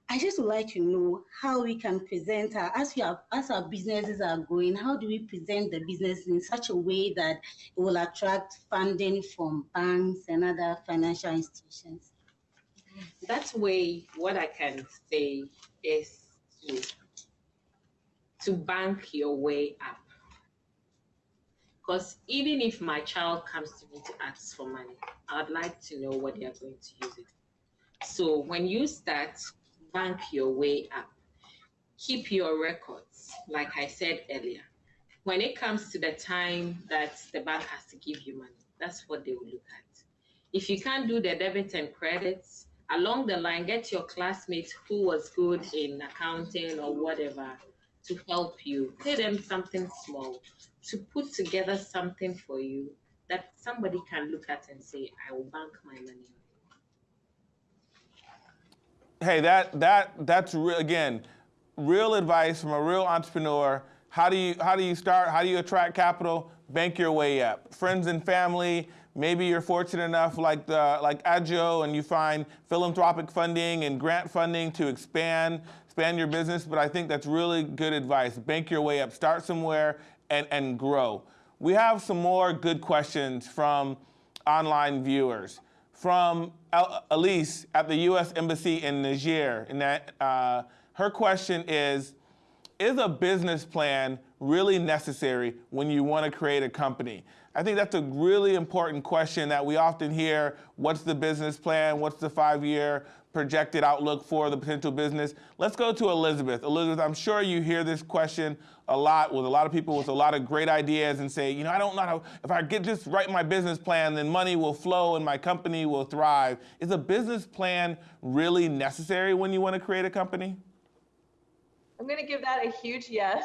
I just would like to know how we can present our, as we are, as our businesses are growing, how do we present the business in such a way that it will attract funding from banks and other financial institutions? That way, what I can say is to, to bank your way up. Because even if my child comes to me to ask for money, I'd like to know what they are going to use it. So when you start, bank your way up. Keep your records, like I said earlier. When it comes to the time that the bank has to give you money, that's what they will look at. If you can't do the debit and credits, along the line, get your classmates who was good in accounting or whatever to help you. Pay them something small to put together something for you that somebody can look at and say, I will bank my money Hey, that that that's re- again, real advice from a real entrepreneur. How do you how do you start? How do you attract capital? Bank your way up. Friends and family, Maybe you're fortunate enough, like the, like Adjo, and you find philanthropic funding and grant funding to expand expand your business. But I think that's really good advice. Bank your way up. Start somewhere and and grow. We have some more good questions from online viewers. From Elise at the U.S. Embassy in Niger, and that uh, her question is: Is a business plan really necessary when you want to create a company? I think that's a really important question that we often hear. What's the business plan? What's the five-year projected outlook for the potential business? Let's go to Elizabeth. Elizabeth, I'm sure you hear this question a lot with a lot of people with a lot of great ideas and say, you know, I don't know how, if I get just write my business plan, then money will flow and my company will thrive. Is a business plan really necessary when you want to create a company? I'm going to give that a huge yes.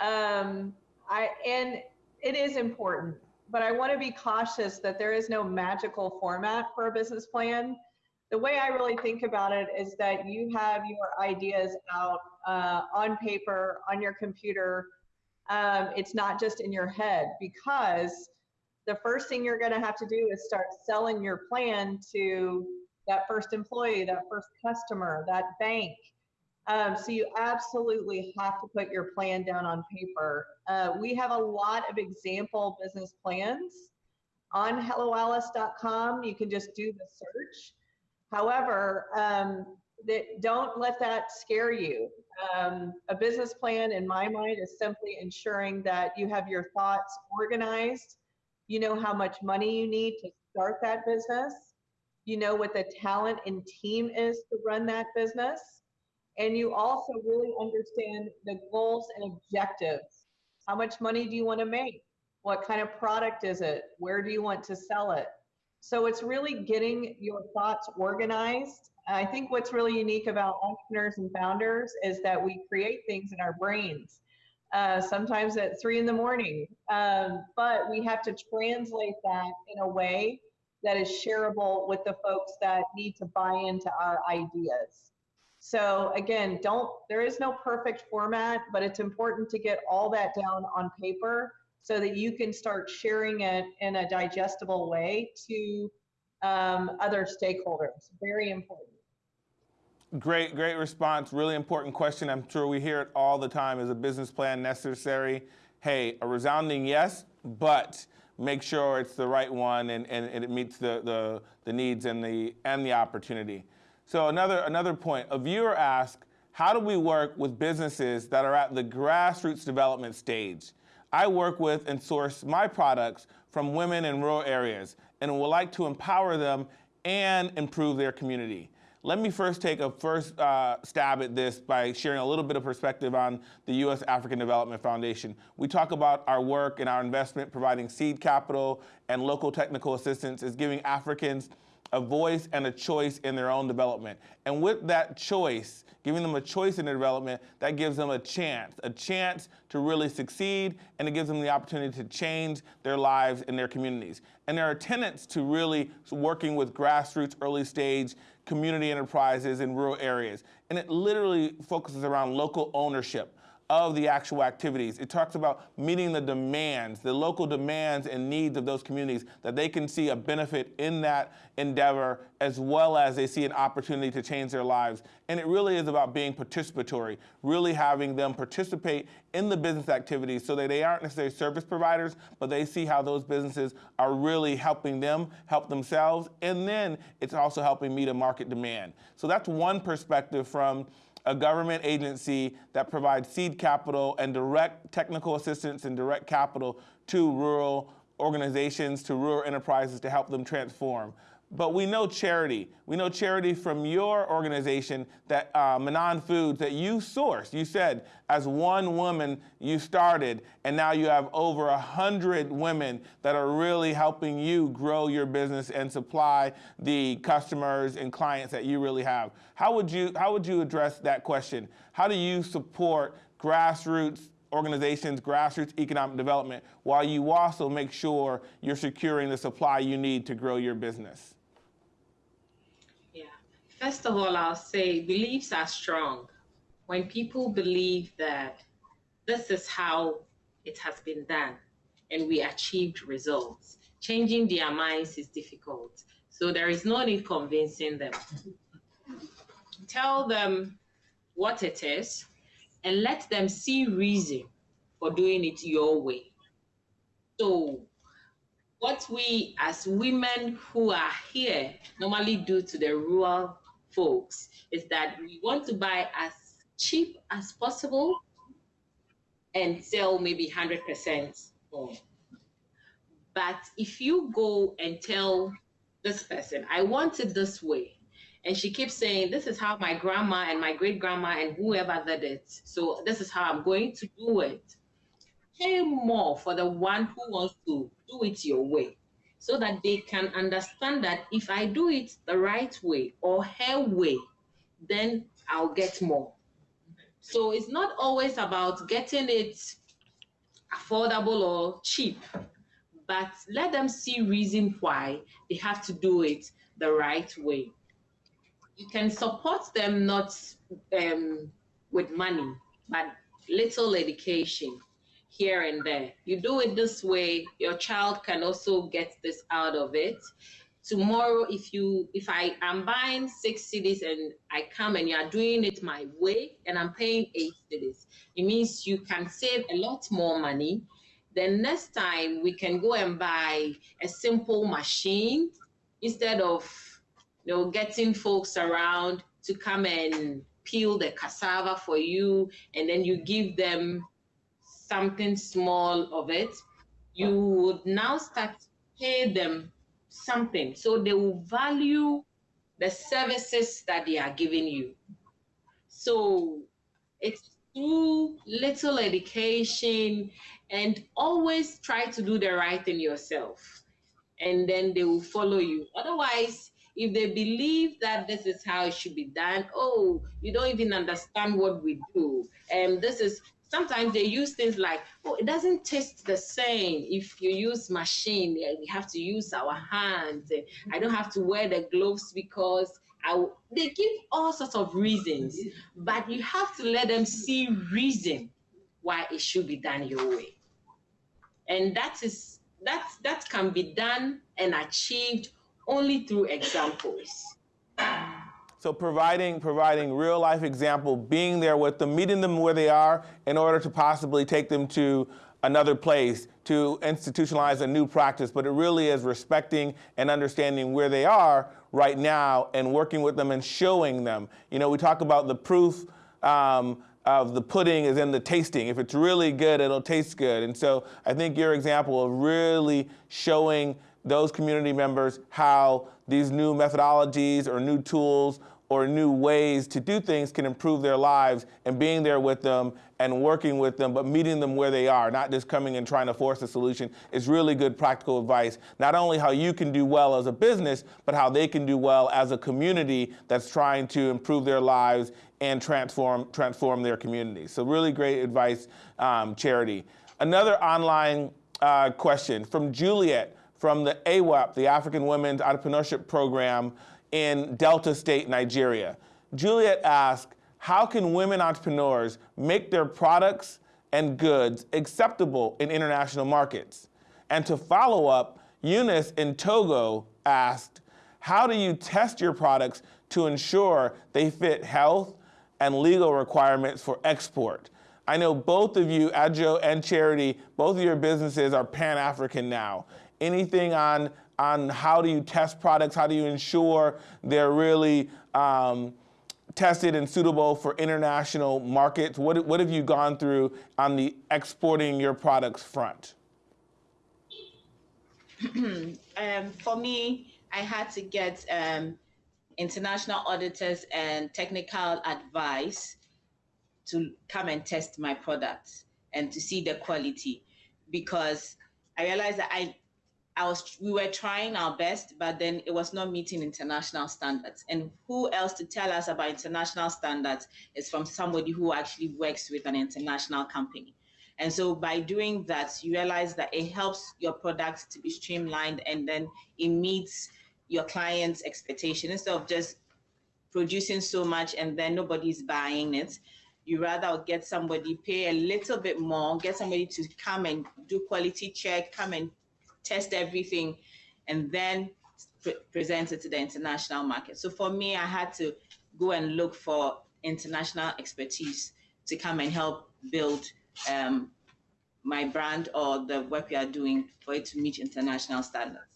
Um, I and it is important, but I want to be cautious that there is no magical format for a business plan. The way I really think about it is that you have your ideas out uh, on paper, on your computer. Um, it's not just in your head because the first thing you're going to have to do is start selling your plan to that first employee, that first customer, that bank, um, so you absolutely have to put your plan down on paper. Uh, we have a lot of example business plans on helloalice.com. You can just do the search. However, um, that don't let that scare you. Um, a business plan, in my mind, is simply ensuring that you have your thoughts organized. You know how much money you need to start that business. You know what the talent and team is to run that business and you also really understand the goals and objectives. How much money do you want to make? What kind of product is it? Where do you want to sell it? So it's really getting your thoughts organized. I think what's really unique about entrepreneurs and founders is that we create things in our brains, uh, sometimes at three in the morning. Um, but we have to translate that in a way that is shareable with the folks that need to buy into our ideas. So again, don't, there is no perfect format, but it's important to get all that down on paper so that you can start sharing it in a digestible way to um, other stakeholders. Very important. Great, great response. Really important question. I'm sure we hear it all the time. Is a business plan necessary? Hey, a resounding yes, but make sure it's the right one and, and, and it meets the, the, the needs and the, and the opportunity. So another, another point, a viewer asked, how do we work with businesses that are at the grassroots development stage? I work with and source my products from women in rural areas and would like to empower them and improve their community. Let me first take a first uh, stab at this by sharing a little bit of perspective on the U.S. African Development Foundation. We talk about our work and our investment providing seed capital and local technical assistance is giving Africans a voice and a choice in their own development. And with that choice, giving them a choice in their development, that gives them a chance, a chance to really succeed, and it gives them the opportunity to change their lives and their communities. And there are tenets to really working with grassroots, early stage community enterprises in rural areas. And it literally focuses around local ownership of the actual activities. It talks about meeting the demands, the local demands and needs of those communities, that they can see a benefit in that endeavor as well as they see an opportunity to change their lives. And it really is about being participatory, really having them participate in the business activities so that they aren't necessarily service providers, but they see how those businesses are really helping them help themselves. And then it's also helping meet a market demand. So that's one perspective from a government agency that provides seed capital and direct technical assistance and direct capital to rural organizations, to rural enterprises to help them transform. But we know charity. We know charity from your organization, that uh, Manan Foods, that you sourced. You said, as one woman, you started, and now you have over a hundred women that are really helping you grow your business and supply the customers and clients that you really have. How would you How would you address that question? How do you support grassroots organizations, grassroots economic development, while you also make sure you're securing the supply you need to grow your business? First of all, I'll say beliefs are strong. When people believe that this is how it has been done and we achieved results, changing their minds is difficult. So there is no need convincing them. Tell them what it is and let them see reason for doing it your way. So what we as women who are here normally do to the rural folks is that we want to buy as cheap as possible and sell maybe 100% more. But if you go and tell this person, I want it this way, and she keeps saying, This is how my grandma and my great grandma and whoever did it, so this is how I'm going to do it. Pay more for the one who wants to do it your way so that they can understand that if I do it the right way or her way, then I'll get more. So it's not always about getting it affordable or cheap, but let them see reason why they have to do it the right way. You can support them not um, with money, but little education here and there. You do it this way, your child can also get this out of it. Tomorrow, if you if I am buying six cedis and I come and you are doing it my way and I'm paying eight cedis, it means you can save a lot more money. Then next time we can go and buy a simple machine instead of you know getting folks around to come and peel the cassava for you and then you give them something small of it, you would now start to pay them something. So they will value the services that they are giving you. So it's through little education and always try to do the right thing yourself. And then they will follow you. Otherwise, if they believe that this is how it should be done, oh, you don't even understand what we do. And this is sometimes they use things like, oh, it doesn't taste the same if you use machine. We have to use our hands. I don't have to wear the gloves because I, they give all sorts of reasons, but you have to let them see reason why it should be done your way. And that is that that can be done and achieved only through examples. So providing providing real life example, being there with them, meeting them where they are in order to possibly take them to another place to institutionalize a new practice, but it really is respecting and understanding where they are right now and working with them and showing them. You know, we talk about the proof um, of the pudding is in the tasting. If it's really good, it'll taste good. And so I think your example of really showing those community members how these new methodologies or new tools or new ways to do things can improve their lives and being there with them and working with them, but meeting them where they are, not just coming and trying to force a solution is really good practical advice. Not only how you can do well as a business, but how they can do well as a community that's trying to improve their lives and transform, transform their community. So really great advice, um, Charity. Another online uh, question from Juliet from the AWEP, the African Women's Entrepreneurship Program in Delta State, Nigeria. Juliet asked, how can women entrepreneurs make their products and goods acceptable in international markets? And to follow up, Eunice in Togo asked, how do you test your products to ensure they fit health and legal requirements for export? I know both of you, Adjo and Charity, both of your businesses are Pan-African now anything on, on how do you test products? How do you ensure they're really um, tested and suitable for international markets? What, what have you gone through on the exporting your products front? *clears throat* um, for me, I had to get um, international auditors and technical advice to come and test my products and to see the quality because I realized that I I was we were trying our best, but then it was not meeting international standards. And who else to tell us about international standards is from somebody who actually works with an international company. And so by doing that, you realize that it helps your products to be streamlined and then it meets your client's expectation instead of just producing so much and then nobody's buying it. You rather get somebody pay a little bit more, get somebody to come and do quality check, come and test everything, and then pre present it to the international market. So for me, I had to go and look for international expertise to come and help build um, my brand or the work we are doing for it to meet international standards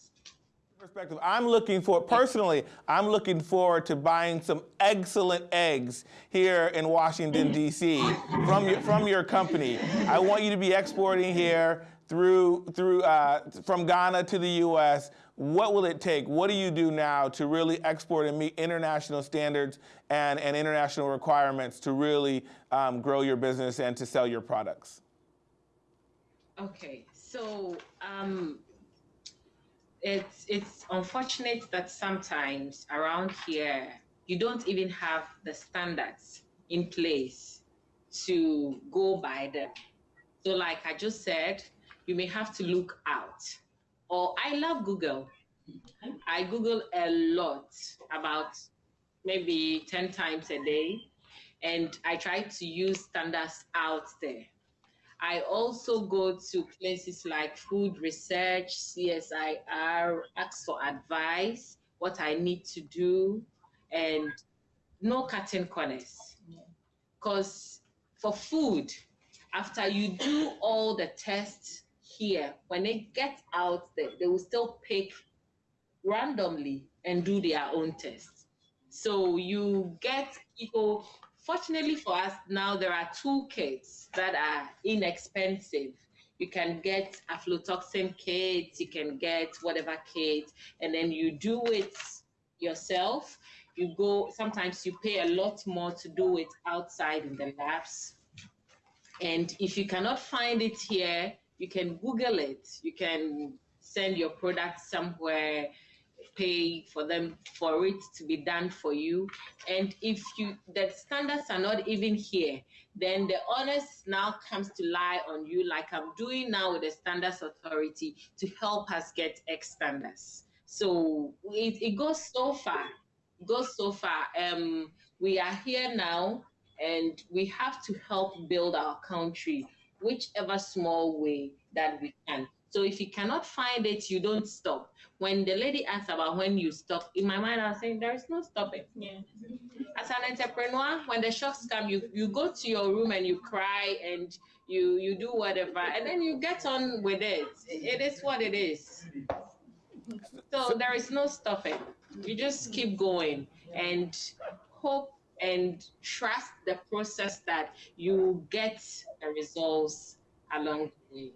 perspective, I'm looking for, personally, I'm looking forward to buying some excellent eggs here in Washington, D.C. from your, from your company. I want you to be exporting here through, through, uh, from Ghana to the U.S., what will it take? What do you do now to really export and meet international standards and, and international requirements to really um, grow your business and to sell your products? Okay, so um, it's it's unfortunate that sometimes around here you don't even have the standards in place to go by them. So, like I just said, you may have to look out. Or I love Google. I Google a lot, about maybe 10 times a day, and I try to use standards out there. I also go to places like food research, CSIR, ask for advice, what I need to do, and no cutting corners. Because for food, after you do all the tests here, when they get out there, they will still pick randomly and do their own tests. So you get people, fortunately for us, now there are two kits that are inexpensive. You can get aflatoxin kits, you can get whatever kit, and then you do it yourself. You go, sometimes you pay a lot more to do it outside in the labs. And if you cannot find it here, you can Google it. You can send your product somewhere, pay for them for it to be done for you. And if you the standards are not even here, then the onus now comes to lie on you, like I'm doing now with the Standards Authority, to help us get X standards. So it, it goes so far. It goes so far. Um, we are here now, and we have to help build our country whichever small way that we can. So if you cannot find it, you don't stop. When the lady asked about when you stop, in my mind, I was saying there is no stopping. Yeah. As an entrepreneur, when the shocks come, you you go to your room and you cry and you you do whatever, and then you get on with it. It is what it is. So there is no stopping. You just keep going and hope and trust the process that you get the results along the way.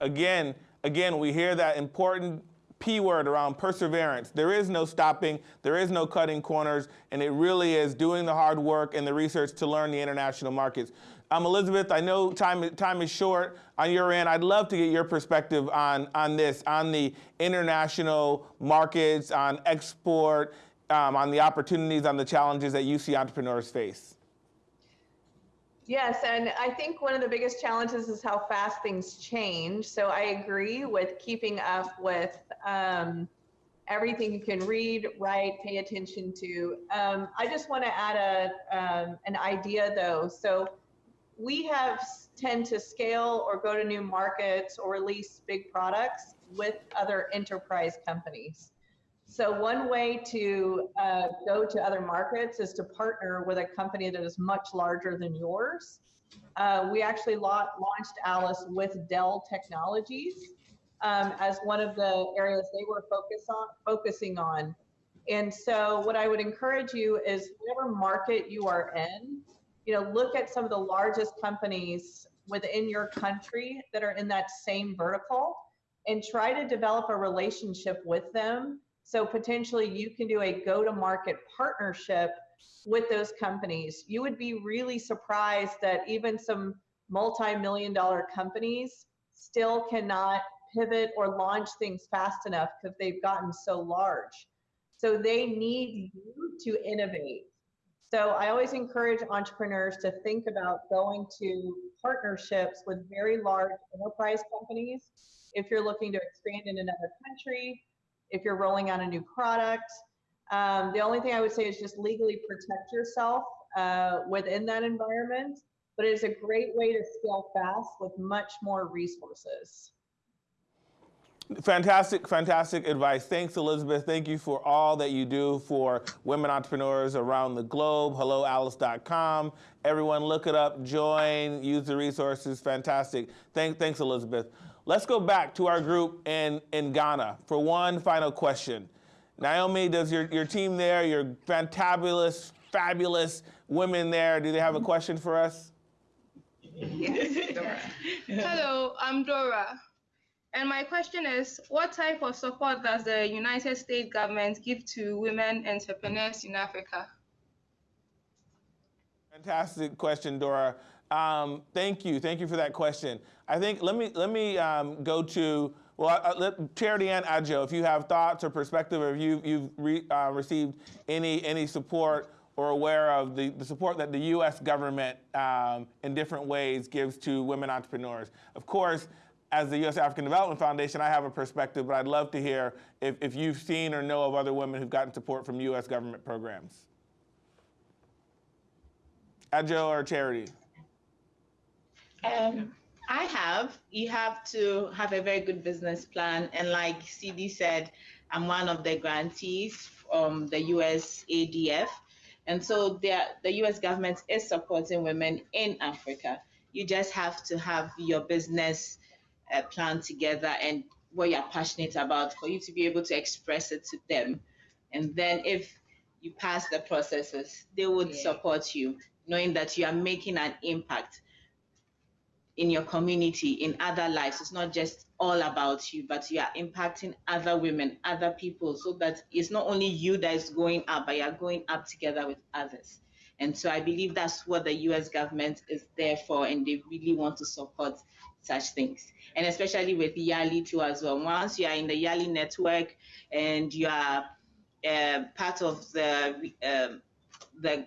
Again, again, we hear that important P word around perseverance. There is no stopping, there is no cutting corners, and it really is doing the hard work and the research to learn the international markets. Um, Elizabeth, I know time, time is short on your end. I'd love to get your perspective on, on this, on the international markets, on export, um, on the opportunities, on the challenges that you see entrepreneurs face. Yes, and I think one of the biggest challenges is how fast things change. So I agree with keeping up with um, everything you can read, write, pay attention to. Um, I just want to add a um, an idea though. So we have tend to scale or go to new markets or release big products with other enterprise companies. So one way to uh, go to other markets is to partner with a company that is much larger than yours. Uh, we actually la launched Alice with Dell Technologies um, as one of the areas they were focus on, focusing on. And so what I would encourage you is whatever market you are in, you know, look at some of the largest companies within your country that are in that same vertical and try to develop a relationship with them so potentially you can do a go to market partnership with those companies. You would be really surprised that even some multi million dollar companies still cannot pivot or launch things fast enough because they've gotten so large. So they need you to innovate. So I always encourage entrepreneurs to think about going to partnerships with very large enterprise companies. If you're looking to expand in another country, if you're rolling out a new product. Um, the only thing I would say is just legally protect yourself uh, within that environment, but it is a great way to scale fast with much more resources. Fantastic, fantastic advice. Thanks, Elizabeth. Thank you for all that you do for women entrepreneurs around the globe. HelloAlice.com. Everyone, look it up, join, use the resources. Fantastic. Thank, thanks, Elizabeth. Let's go back to our group in, in Ghana for one final question. Naomi, does your, your team there, your fantabulous, fabulous women there, do they have a question for us? Yes, *laughs* Dora. Hello, I'm Dora. And my question is, what type of support does the United States government give to women entrepreneurs in Africa? Fantastic question, Dora. Um, thank you. Thank you for that question. I think let me let me um, go to well, uh, let, Charity and Adjo, if you have thoughts or perspective, or if you, you've re, uh, received any any support or aware of the, the support that the U.S. government um, in different ways gives to women entrepreneurs. Of course, as the U.S. African Development Foundation, I have a perspective, but I'd love to hear if, if you've seen or know of other women who've gotten support from U.S. government programs. Adjo or Charity? Um, I have. You have to have a very good business plan. And like CD said, I'm one of the grantees from the US ADF. And so the US government is supporting women in Africa. You just have to have your business uh, plan together and what you're passionate about for you to be able to express it to them. And then if you pass the processes, they would yeah. support you, knowing that you are making an impact in your community, in other lives. It's not just all about you, but you are impacting other women, other people, so that it's not only you that is going up, but you're going up together with others. And so I believe that's what the US government is there for, and they really want to support such things. And especially with YALI too as well. Once you are in the YALI network and you are uh, part of the um, the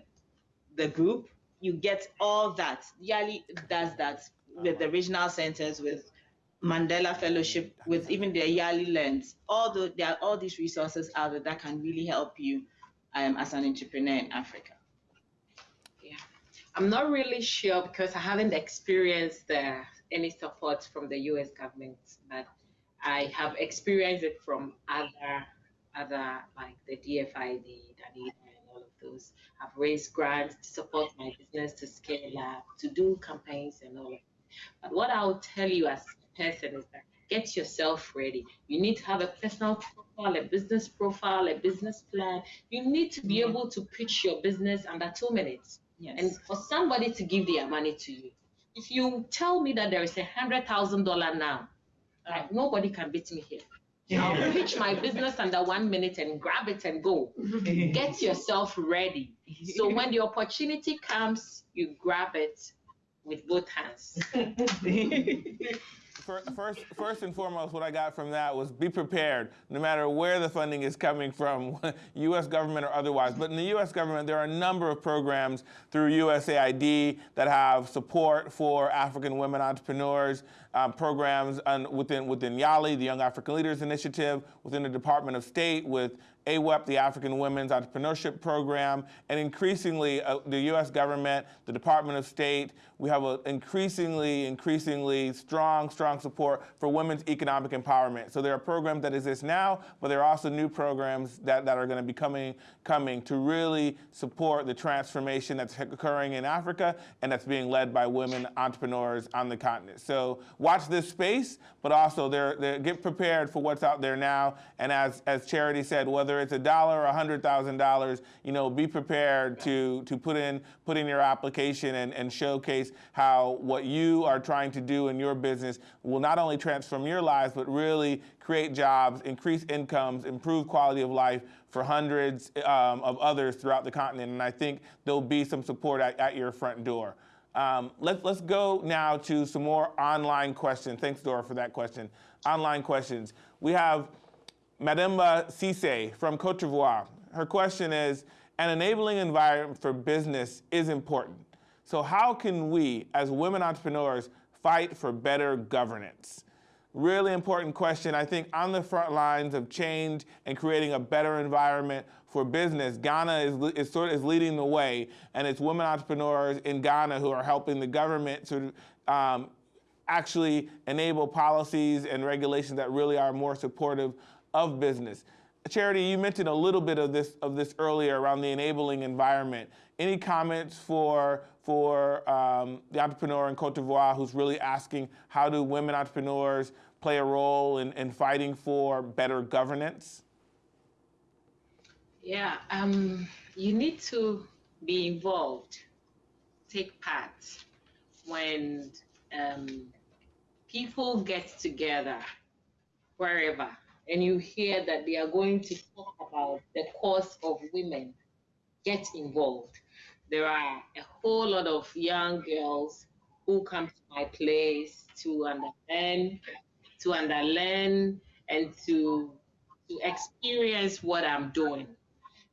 the group, you get all that. YALI does that with the regional centers, with Mandela Fellowship, with even the YALI Learns. All the, there are all these resources out there that can really help you um, as an entrepreneur in Africa. Yeah, I'm not really sure because I haven't experienced uh, any support from the U.S. government, but I have experienced it from other other like the DFID, Danida, and all of those. I've raised grants to support my business to scale up, to do campaigns and all of. But what I'll tell you as a person is that get yourself ready. You need to have a personal profile, a business profile, a business plan. You need to be mm-hmm. able to pitch your business under two minutes. Yes. And for somebody to give their money to you. If you tell me that there is a hundred thousand dollar now, like nobody can beat me here. I'll pitch my business under one minute and grab it and go. Get yourself ready. So when the opportunity comes, you grab it with both hands. *laughs* first, first and foremost, what I got from that was be prepared, no matter where the funding is coming from, *laughs* U.S. government or otherwise. But in the U.S. government, there are a number of programs through USAID that have support for African women entrepreneurs, um, programs within, within YALI, the Young African Leaders Initiative, within the Department of State with AWEP, the African Women's Entrepreneurship Program, and increasingly uh, the U.S. government, the Department of State, we have an increasingly, increasingly strong, strong support for women's economic empowerment. So there are programs that exist now, but there are also new programs that, that are going to be coming, coming to really support the transformation that's occurring in Africa and that's being led by women entrepreneurs on the continent. So watch this space, but also they're, they're, get prepared for what's out there now. And as, as Charity said, whether it's a dollar or a hundred thousand dollars, you know, be prepared to, to put in, put in your application and, and showcase how what you are trying to do in your business will not only transform your lives, but really create jobs, increase incomes, improve quality of life for hundreds um, of others throughout the continent. And I think there'll be some support at, at your front door. Um, let, let's go now to some more online questions. Thanks, Dora, for that question. Online questions. We have Mademba Cisse from Cote d'Ivoire. Her question is, an enabling environment for business is important. So how can we, as women entrepreneurs, fight for better governance? Really important question. I think on the front lines of change and creating a better environment for business, Ghana is, is sort of is leading the way, and it's women entrepreneurs in Ghana who are helping the government to um, actually enable policies and regulations that really are more supportive of business. Charity, you mentioned a little bit of this of this earlier around the enabling environment. Any comments for for um, the entrepreneur in Cote d'Ivoire who's really asking how do women entrepreneurs play a role in, in fighting for better governance? Yeah, um, you need to be involved, take part when um, people get together wherever and you hear that they are going to talk about the cause of women, get involved. There are a whole lot of young girls who come to my place to understand, to underlearn, and to to experience what I'm doing.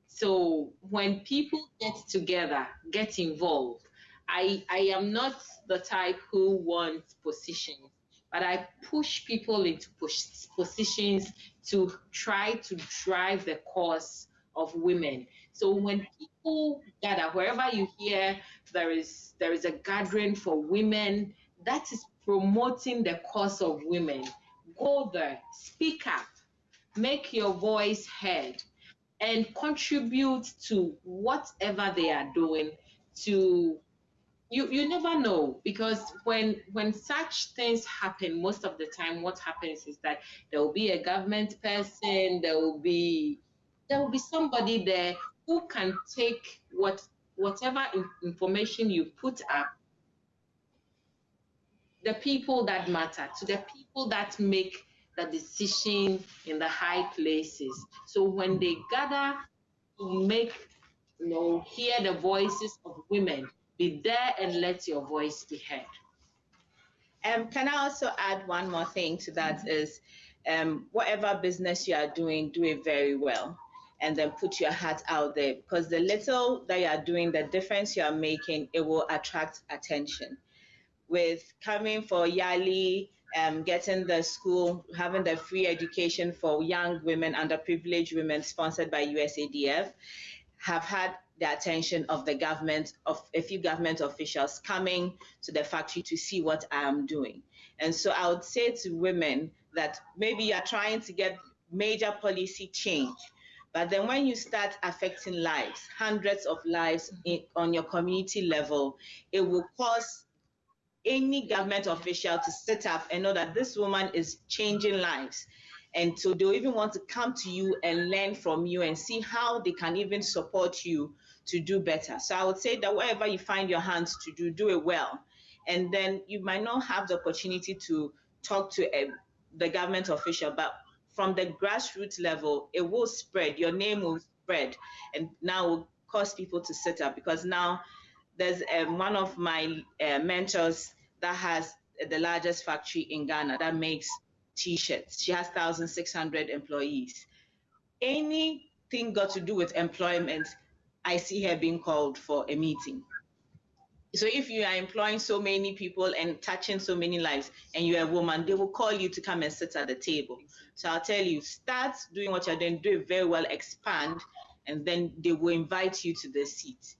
So when people get together, get involved, I, I am not the type who wants positions but I push people into positions to try to drive the cause of women. So when people gather, wherever you hear there is there is a gathering for women, that is promoting the cause of women. Go there, speak up, make your voice heard, and contribute to whatever they are doing to you you never know because when when such things happen most of the time what happens is that there will be a government person there will be there will be somebody there who can take what whatever information you put up the people that matter to the people that make the decision in the high places. So when they gather to make you know hear the voices of women be there and let your voice be heard. Um, can I also add one more thing to that mm-hmm. is um, whatever business you are doing, do it very well and then put your hat out there because the little that you are doing, the difference you are making, it will attract attention. With coming for YALI, um, getting the school, having the free education for young women, underprivileged women, sponsored by USADF, have had the attention of the government, of a few government officials coming to the factory to see what I'm doing. And so I would say to women that maybe you're trying to get major policy change, but then when you start affecting lives, hundreds of lives in, on your community level, it will cause any government official to sit up and know that this woman is changing lives. And so they'll even want to come to you and learn from you and see how they can even support you to do better. So I would say that whatever you find your hands to do, do it well. And then you might not have the opportunity to talk to a, the government official, but from the grassroots level, it will spread. Your name will spread, and now will cause people to sit up because now there's um, one of my uh, mentors that has the largest factory in Ghana that makes t-shirts. She has 1,600 employees. Anything got to do with employment, I see her being called for a meeting. So if you are employing so many people and touching so many lives and you're a woman, they will call you to come and sit at the table. So I'll tell you, start doing what you're doing, do it very well, expand, and then they will invite you to the seat.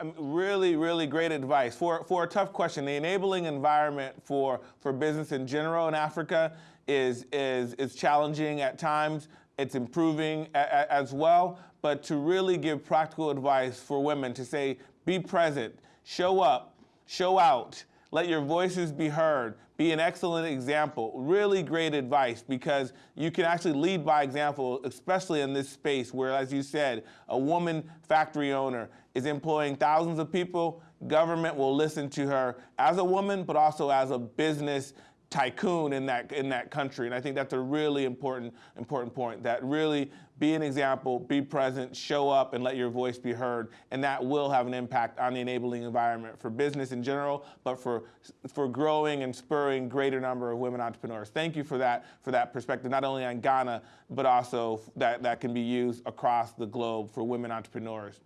Um, really, really great advice. For, for a tough question, the enabling environment for, for business in general in Africa is, is, is challenging at times. It's improving as well. But to really give practical advice for women to say, be present, show up, show out, let your voices be heard, be an excellent example. Really great advice because you can actually lead by example, especially in this space where, as you said, a woman factory owner is employing thousands of people. Government will listen to her as a woman, but also as a business tycoon in that in that country. And I think that's a really important important point. That really be an example, be present, show up, and let your voice be heard, and that will have an impact on the enabling environment for business in general, but for for growing and spurring greater number of women entrepreneurs. Thank you for that for that perspective, not only on Ghana, but also that that can be used across the globe for women entrepreneurs.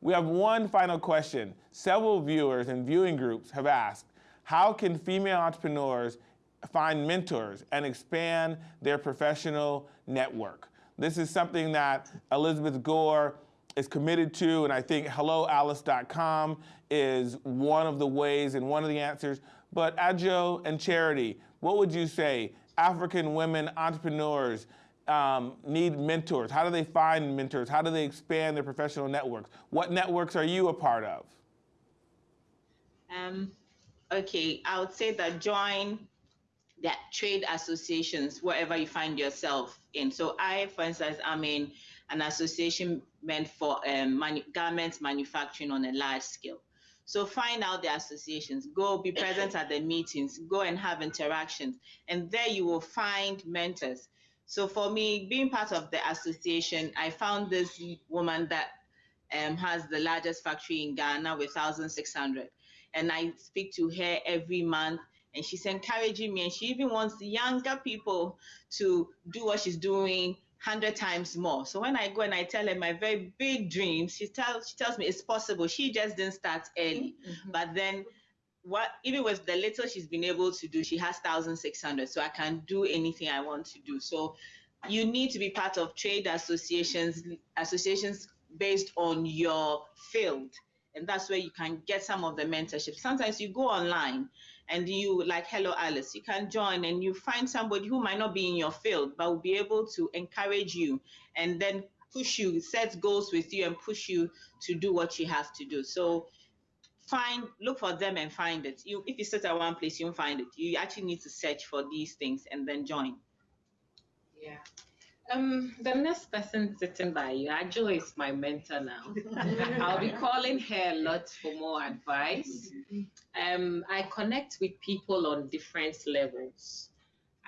We have one final question. Several viewers and viewing groups have asked, how can female entrepreneurs find mentors and expand their professional network? This is something that Elizabeth Gore is committed to, and I think helloalice.com is one of the ways and one of the answers. But Adjo and Charity, what would you say? African women entrepreneurs um, need mentors. How do they find mentors? How do they expand their professional networks? What networks are you a part of? Um, okay, I would say that join that trade associations wherever you find yourself in. So I, for instance, I'm in an association meant for um, manu garments manufacturing on a large scale. So find out the associations, go be present at the meetings, go and have interactions, and there you will find mentors. So for me, being part of the association, I found this woman that um, has the largest factory in Ghana with 1,600 and I speak to her every month and she's encouraging me and she even wants younger people to do what she's doing 100 times more. So when I go and I tell her my very big dreams, she tells she tells me it's possible. She just didn't start early. Mm-hmm. But then what even with the little she's been able to do, she has 1600. So I can do anything I want to do. So you need to be part of trade associations associations based on your field and that's where you can get some of the mentorship. Sometimes you go online and you like Hello Alice, you can join and you find somebody who might not be in your field but will be able to encourage you and then push you, set goals with you and push you to do what you have to do. So find look for them and find it. You if you sit at one place, you won't find it. You actually need to search for these things and then join. Yeah. Um, the next person sitting by you, Adjo is my mentor now. *laughs* I'll be calling her a lot for more advice. Um, I connect with people on different levels.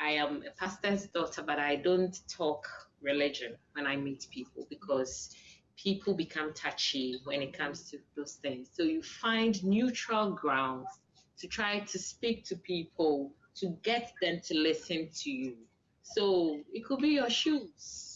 I am a pastor's daughter, but I don't talk religion when I meet people because people become touchy when it comes to those things. So you find neutral grounds to try to speak to people to get them to listen to you so it could be your shoes.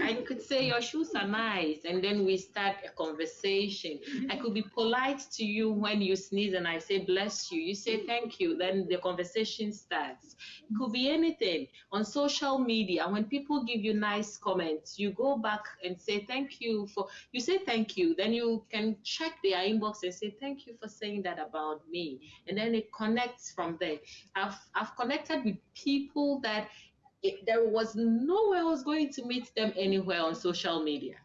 I could say your shoes are nice, and then we start a conversation. I could be polite to you when you sneeze, and I say bless you. You say thank you. Then the conversation starts. It could be anything on social media. When people give you nice comments, you go back and say thank you for. You say thank you. Then you can check their inbox and say thank you for saying that about me, and then it connects from there. I've I've connected with people that it, there was no way I was going to meet them anywhere on social media.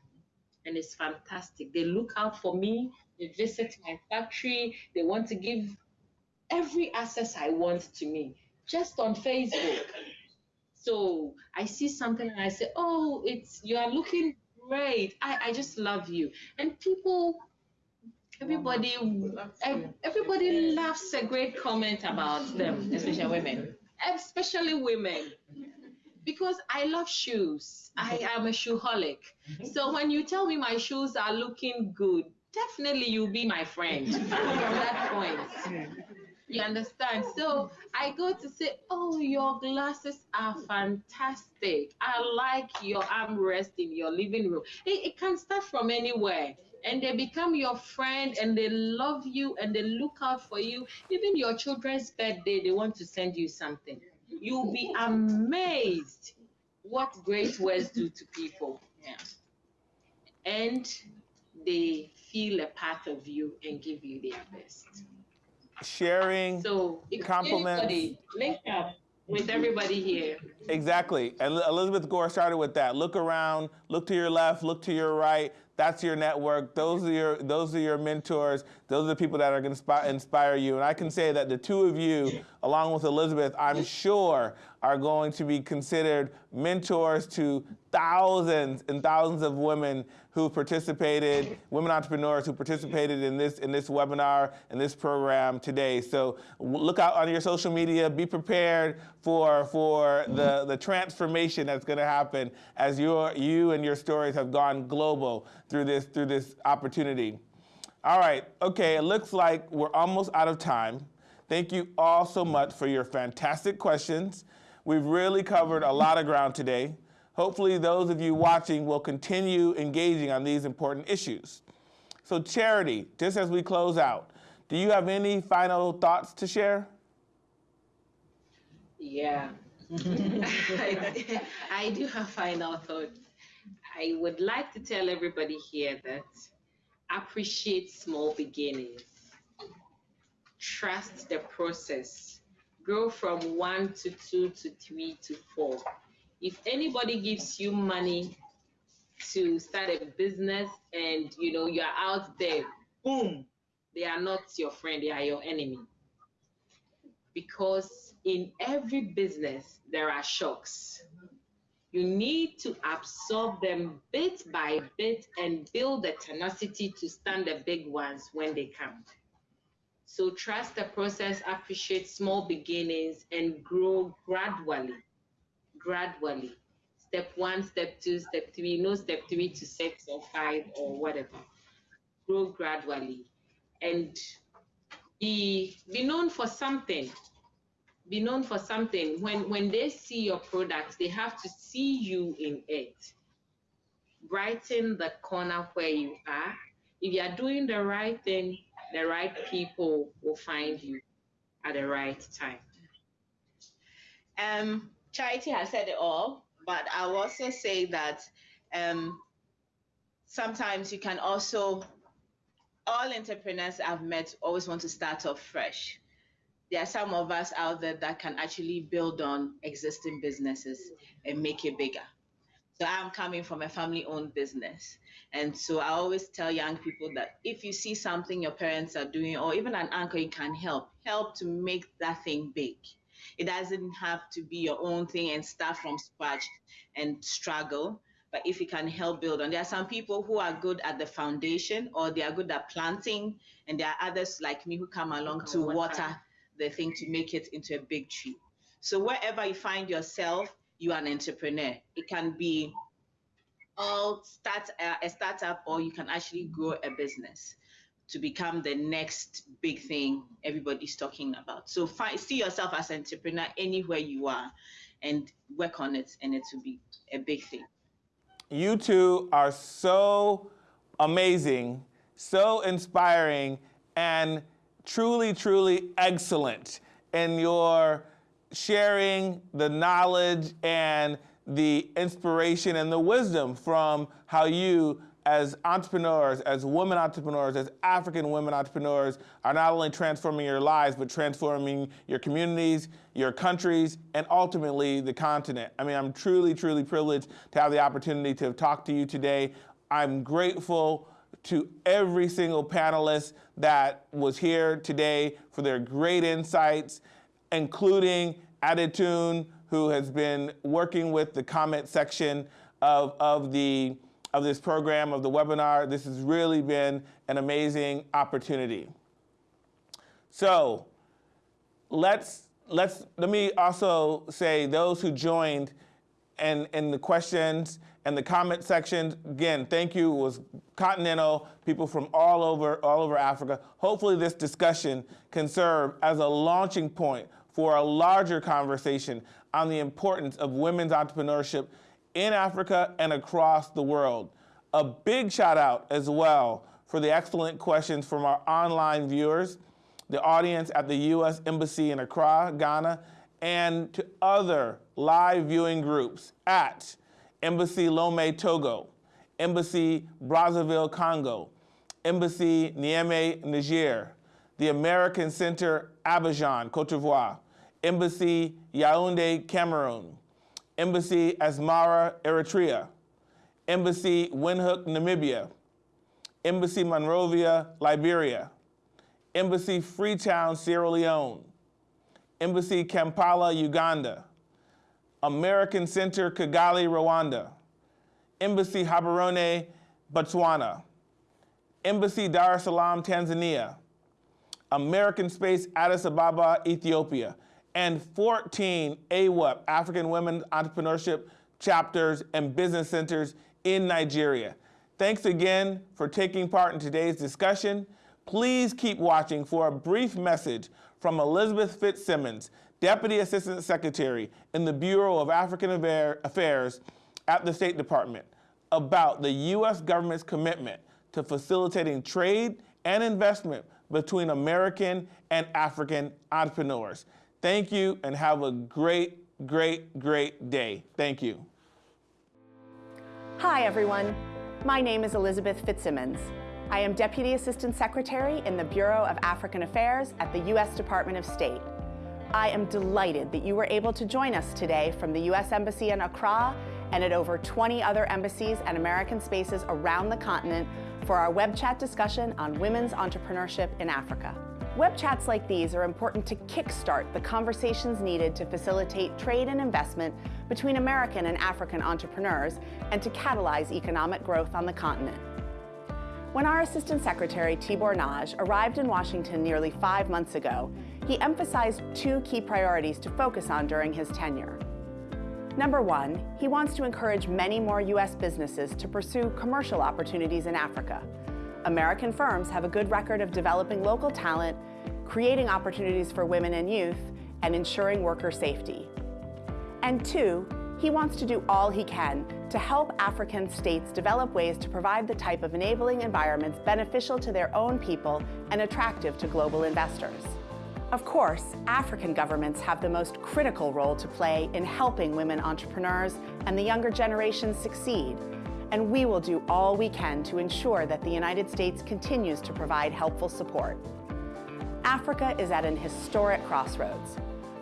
And it's fantastic. They look out for me, they visit my factory, they want to give every access I want to me just on Facebook. *laughs* So I see something and I say, Oh, it's you are looking great. I, I just love you. And people everybody everybody loves a great comment about them, especially women. *laughs* Especially women because I love shoes. I mm-hmm. am a shoeholic. Mm-hmm. So when you tell me my shoes are looking good, definitely you'll be my friend *laughs* from that point. *laughs* You understand? So I go to say, Oh, your glasses are fantastic. I like your armrest in your living room. It, it can start from anywhere. And they become your friend and they love you and they look out for you. Even your children's birthday, they want to send you something. You'll be amazed what great words do to people. Yeah. And they feel a part of you and give you their best. Sharing so compliments. Link up with everybody here. Exactly. And Elizabeth Gore started with that. Look around, look to your left, look to your right. That's your network. Those are your those are your mentors. Those are the people that are going to inspire you. And I can say that the two of you, along with Elizabeth, I'm sure are going to be considered mentors to thousands and thousands of women who participated, women entrepreneurs who participated in this in this webinar and this program today. So look out on your social media. Be prepared for for the the transformation that's going to happen as your you and your stories have gone global through this through this opportunity. All right. Okay. It looks like we're almost out of time. Thank you all so much for your fantastic questions. We've really covered a lot of ground today. Hopefully those of you watching will continue engaging on these important issues. So Charity, just as we close out, do you have any final thoughts to share? Yeah, *laughs* I, do have final thoughts. I would like to tell everybody here that appreciate small beginnings. Trust the process. Grow from one to two to three to four if anybody gives you money to start a business and you know you're out there, boom, they are not your friend, they are your enemy. Because in every business, there are shocks. You need to absorb them bit by bit and build the tenacity to stand the big ones when they come. So trust the process, appreciate small beginnings, and grow gradually gradually. Step one, step two, step three, no step three to six or five or whatever. Grow gradually and be be known for something. Be known for something. When when they see your product, they have to see you in it. Brighten the corner where you are. If you are doing the right thing, the right people will find you at the right time. Um, Charity has said it all, but I'll also say that um, sometimes you can also, all entrepreneurs I've met always want to start off fresh. There are some of us out there that can actually build on existing businesses and make it bigger. So I'm coming from a family owned business. And so I always tell young people that if you see something your parents are doing, or even an uncle, you can help, help to make that thing big. It doesn't have to be your own thing and start from scratch and struggle. But if you can help build on, there are some people who are good at the foundation or they are good at planting, and there are others like me who come along to water the thing to make it into a big tree. So wherever you find yourself, you are an entrepreneur. It can be all start a, a startup, or you can actually grow a business to become the next big thing everybody's talking about. So see yourself as an entrepreneur anywhere you are and work on it and it will be a big thing. You two are so amazing, so inspiring, and truly, truly excellent in your sharing the knowledge and the inspiration and the wisdom from how you as entrepreneurs, as women entrepreneurs, as African women entrepreneurs, are not only transforming your lives, but transforming your communities, your countries, and ultimately the continent. I mean, I'm truly, truly privileged to have the opportunity to talk to you today. I'm grateful to every single panelist that was here today for their great insights, including Adetun, who has been working with the comment section of, of the of this program, of the webinar. This has really been an amazing opportunity. So let's, let's, let me also say those who joined and in the questions and the comment sections, again, thank you. It was continental, people from all over, all over Africa. Hopefully this discussion can serve as a launching point for a larger conversation on the importance of women's entrepreneurship in Africa and across the world. A big shout out as well for the excellent questions from our online viewers, the audience at the U.S. Embassy in Accra, Ghana, and to other live viewing groups at Embassy Lomé, Togo, Embassy Brazzaville, Congo, Embassy Niamey, Niger, the American Center, Abidjan, Cote d'Ivoire, Embassy Yaoundé, Cameroon, Embassy Asmara, Eritrea, Embassy Windhoek, Namibia, Embassy Monrovia, Liberia, Embassy Freetown, Sierra Leone, Embassy Kampala, Uganda, American Center, Kigali, Rwanda, Embassy Gaborone, Botswana, Embassy Dar es Salaam, Tanzania, American Space, Addis Ababa, Ethiopia, and 14 AWEP, African Women Entrepreneurship chapters and business centers in Nigeria. Thanks again for taking part in today's discussion. Please keep watching for a brief message from Elizabeth Fitzsimmons, Deputy Assistant Secretary in the Bureau of African Affairs at the State Department, about the U.S. government's commitment to facilitating trade and investment between American and African entrepreneurs. Thank you and have a great, great, great day. Thank you. Hi, everyone. My name is Elizabeth Fitzsimmons. I am Deputy Assistant Secretary in the Bureau of African Affairs at the U.S. Department of State. I am delighted that you were able to join us today from the U.S. Embassy in Accra and at over 20 other embassies and American spaces around the continent for our web chat discussion on women's entrepreneurship in Africa. Web chats like these are important to kickstart the conversations needed to facilitate trade and investment between American and African entrepreneurs and to catalyze economic growth on the continent. When our Assistant Secretary, Tibor Nagy, arrived in Washington nearly five months ago, he emphasized two key priorities to focus on during his tenure. Number one, he wants to encourage many more U.S. businesses to pursue commercial opportunities in Africa. American firms have a good record of developing local talent, creating opportunities for women and youth, and ensuring worker safety. And two, he wants to do all he can to help African states develop ways to provide the type of enabling environments beneficial to their own people and attractive to global investors. Of course, African governments have the most critical role to play in helping women entrepreneurs and the younger generations succeed, and we will do all we can to ensure that the United States continues to provide helpful support. Africa is at an historic crossroads.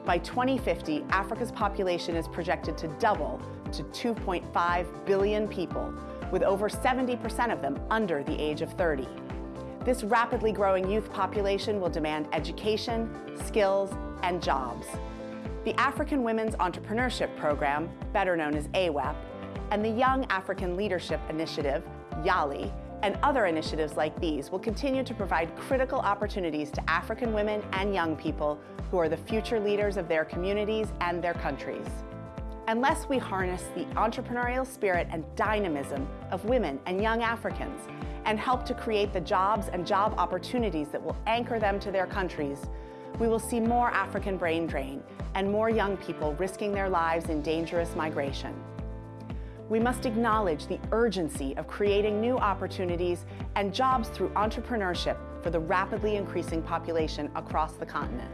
By 2050, Africa's population is projected to double to 2.5 billion people, with over 70% of them under the age of 30. This rapidly growing youth population will demand education, skills, and jobs. The African Women's Entrepreneurship Program, better known as AWEP, and the Young African Leadership Initiative, YALI, and other initiatives like these will continue to provide critical opportunities to African women and young people who are the future leaders of their communities and their countries. Unless we harness the entrepreneurial spirit and dynamism of women and young Africans, and help to create the jobs and job opportunities that will anchor them to their countries, we will see more African brain drain and more young people risking their lives in dangerous migration. We must acknowledge the urgency of creating new opportunities and jobs through entrepreneurship for the rapidly increasing population across the continent.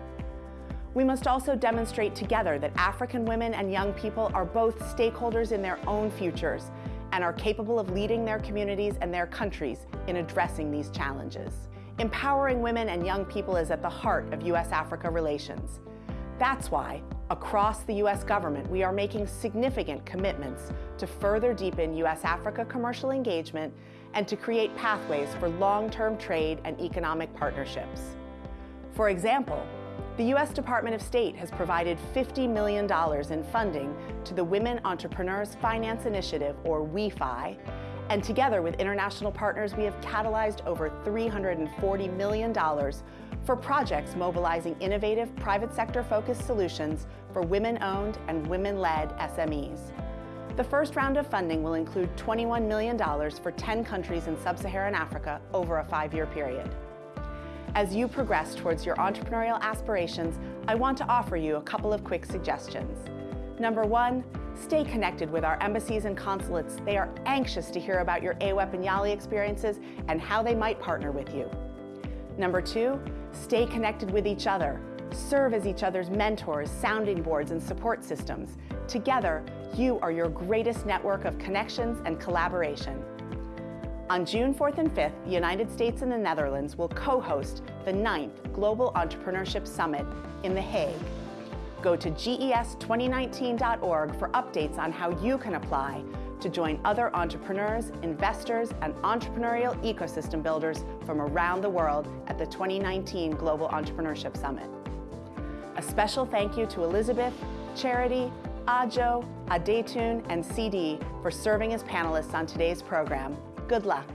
We must also demonstrate together that African women and young people are both stakeholders in their own futures and are capable of leading their communities and their countries in addressing these challenges. Empowering women and young people is at the heart of U.S.-Africa relations. That's why, across the U.S. government, we are making significant commitments to further deepen U.S.-Africa commercial engagement and to create pathways for long-term trade and economic partnerships. For example, the U.S. Department of State has provided $50 million in funding to the Women Entrepreneurs Finance Initiative, or WEFI, and together with international partners, we have catalyzed over $340 million for projects mobilizing innovative private sector-focused solutions for women-owned and women-led SMEs. The first round of funding will include $21 million for 10 countries in sub-Saharan Africa over a five-year period. As you progress towards your entrepreneurial aspirations, I want to offer you a couple of quick suggestions. Number one, stay connected with our embassies and consulates. They are anxious to hear about your AWEP and YALI experiences and how they might partner with you. Number two, stay connected with each other. Serve as each other's mentors, sounding boards, and support systems. Together, you are your greatest network of connections and collaboration. On June 4th and 5th, the United States and the Netherlands will co-host the 9th Global Entrepreneurship Summit in The Hague. Go to ges2019.org for updates on how you can apply to join other entrepreneurs, investors, and entrepreneurial ecosystem builders from around the world at the 2019 Global Entrepreneurship Summit. A special thank you to Elizabeth, Charity, Adjo, Adetun, and CD for serving as panelists on today's program. Good luck.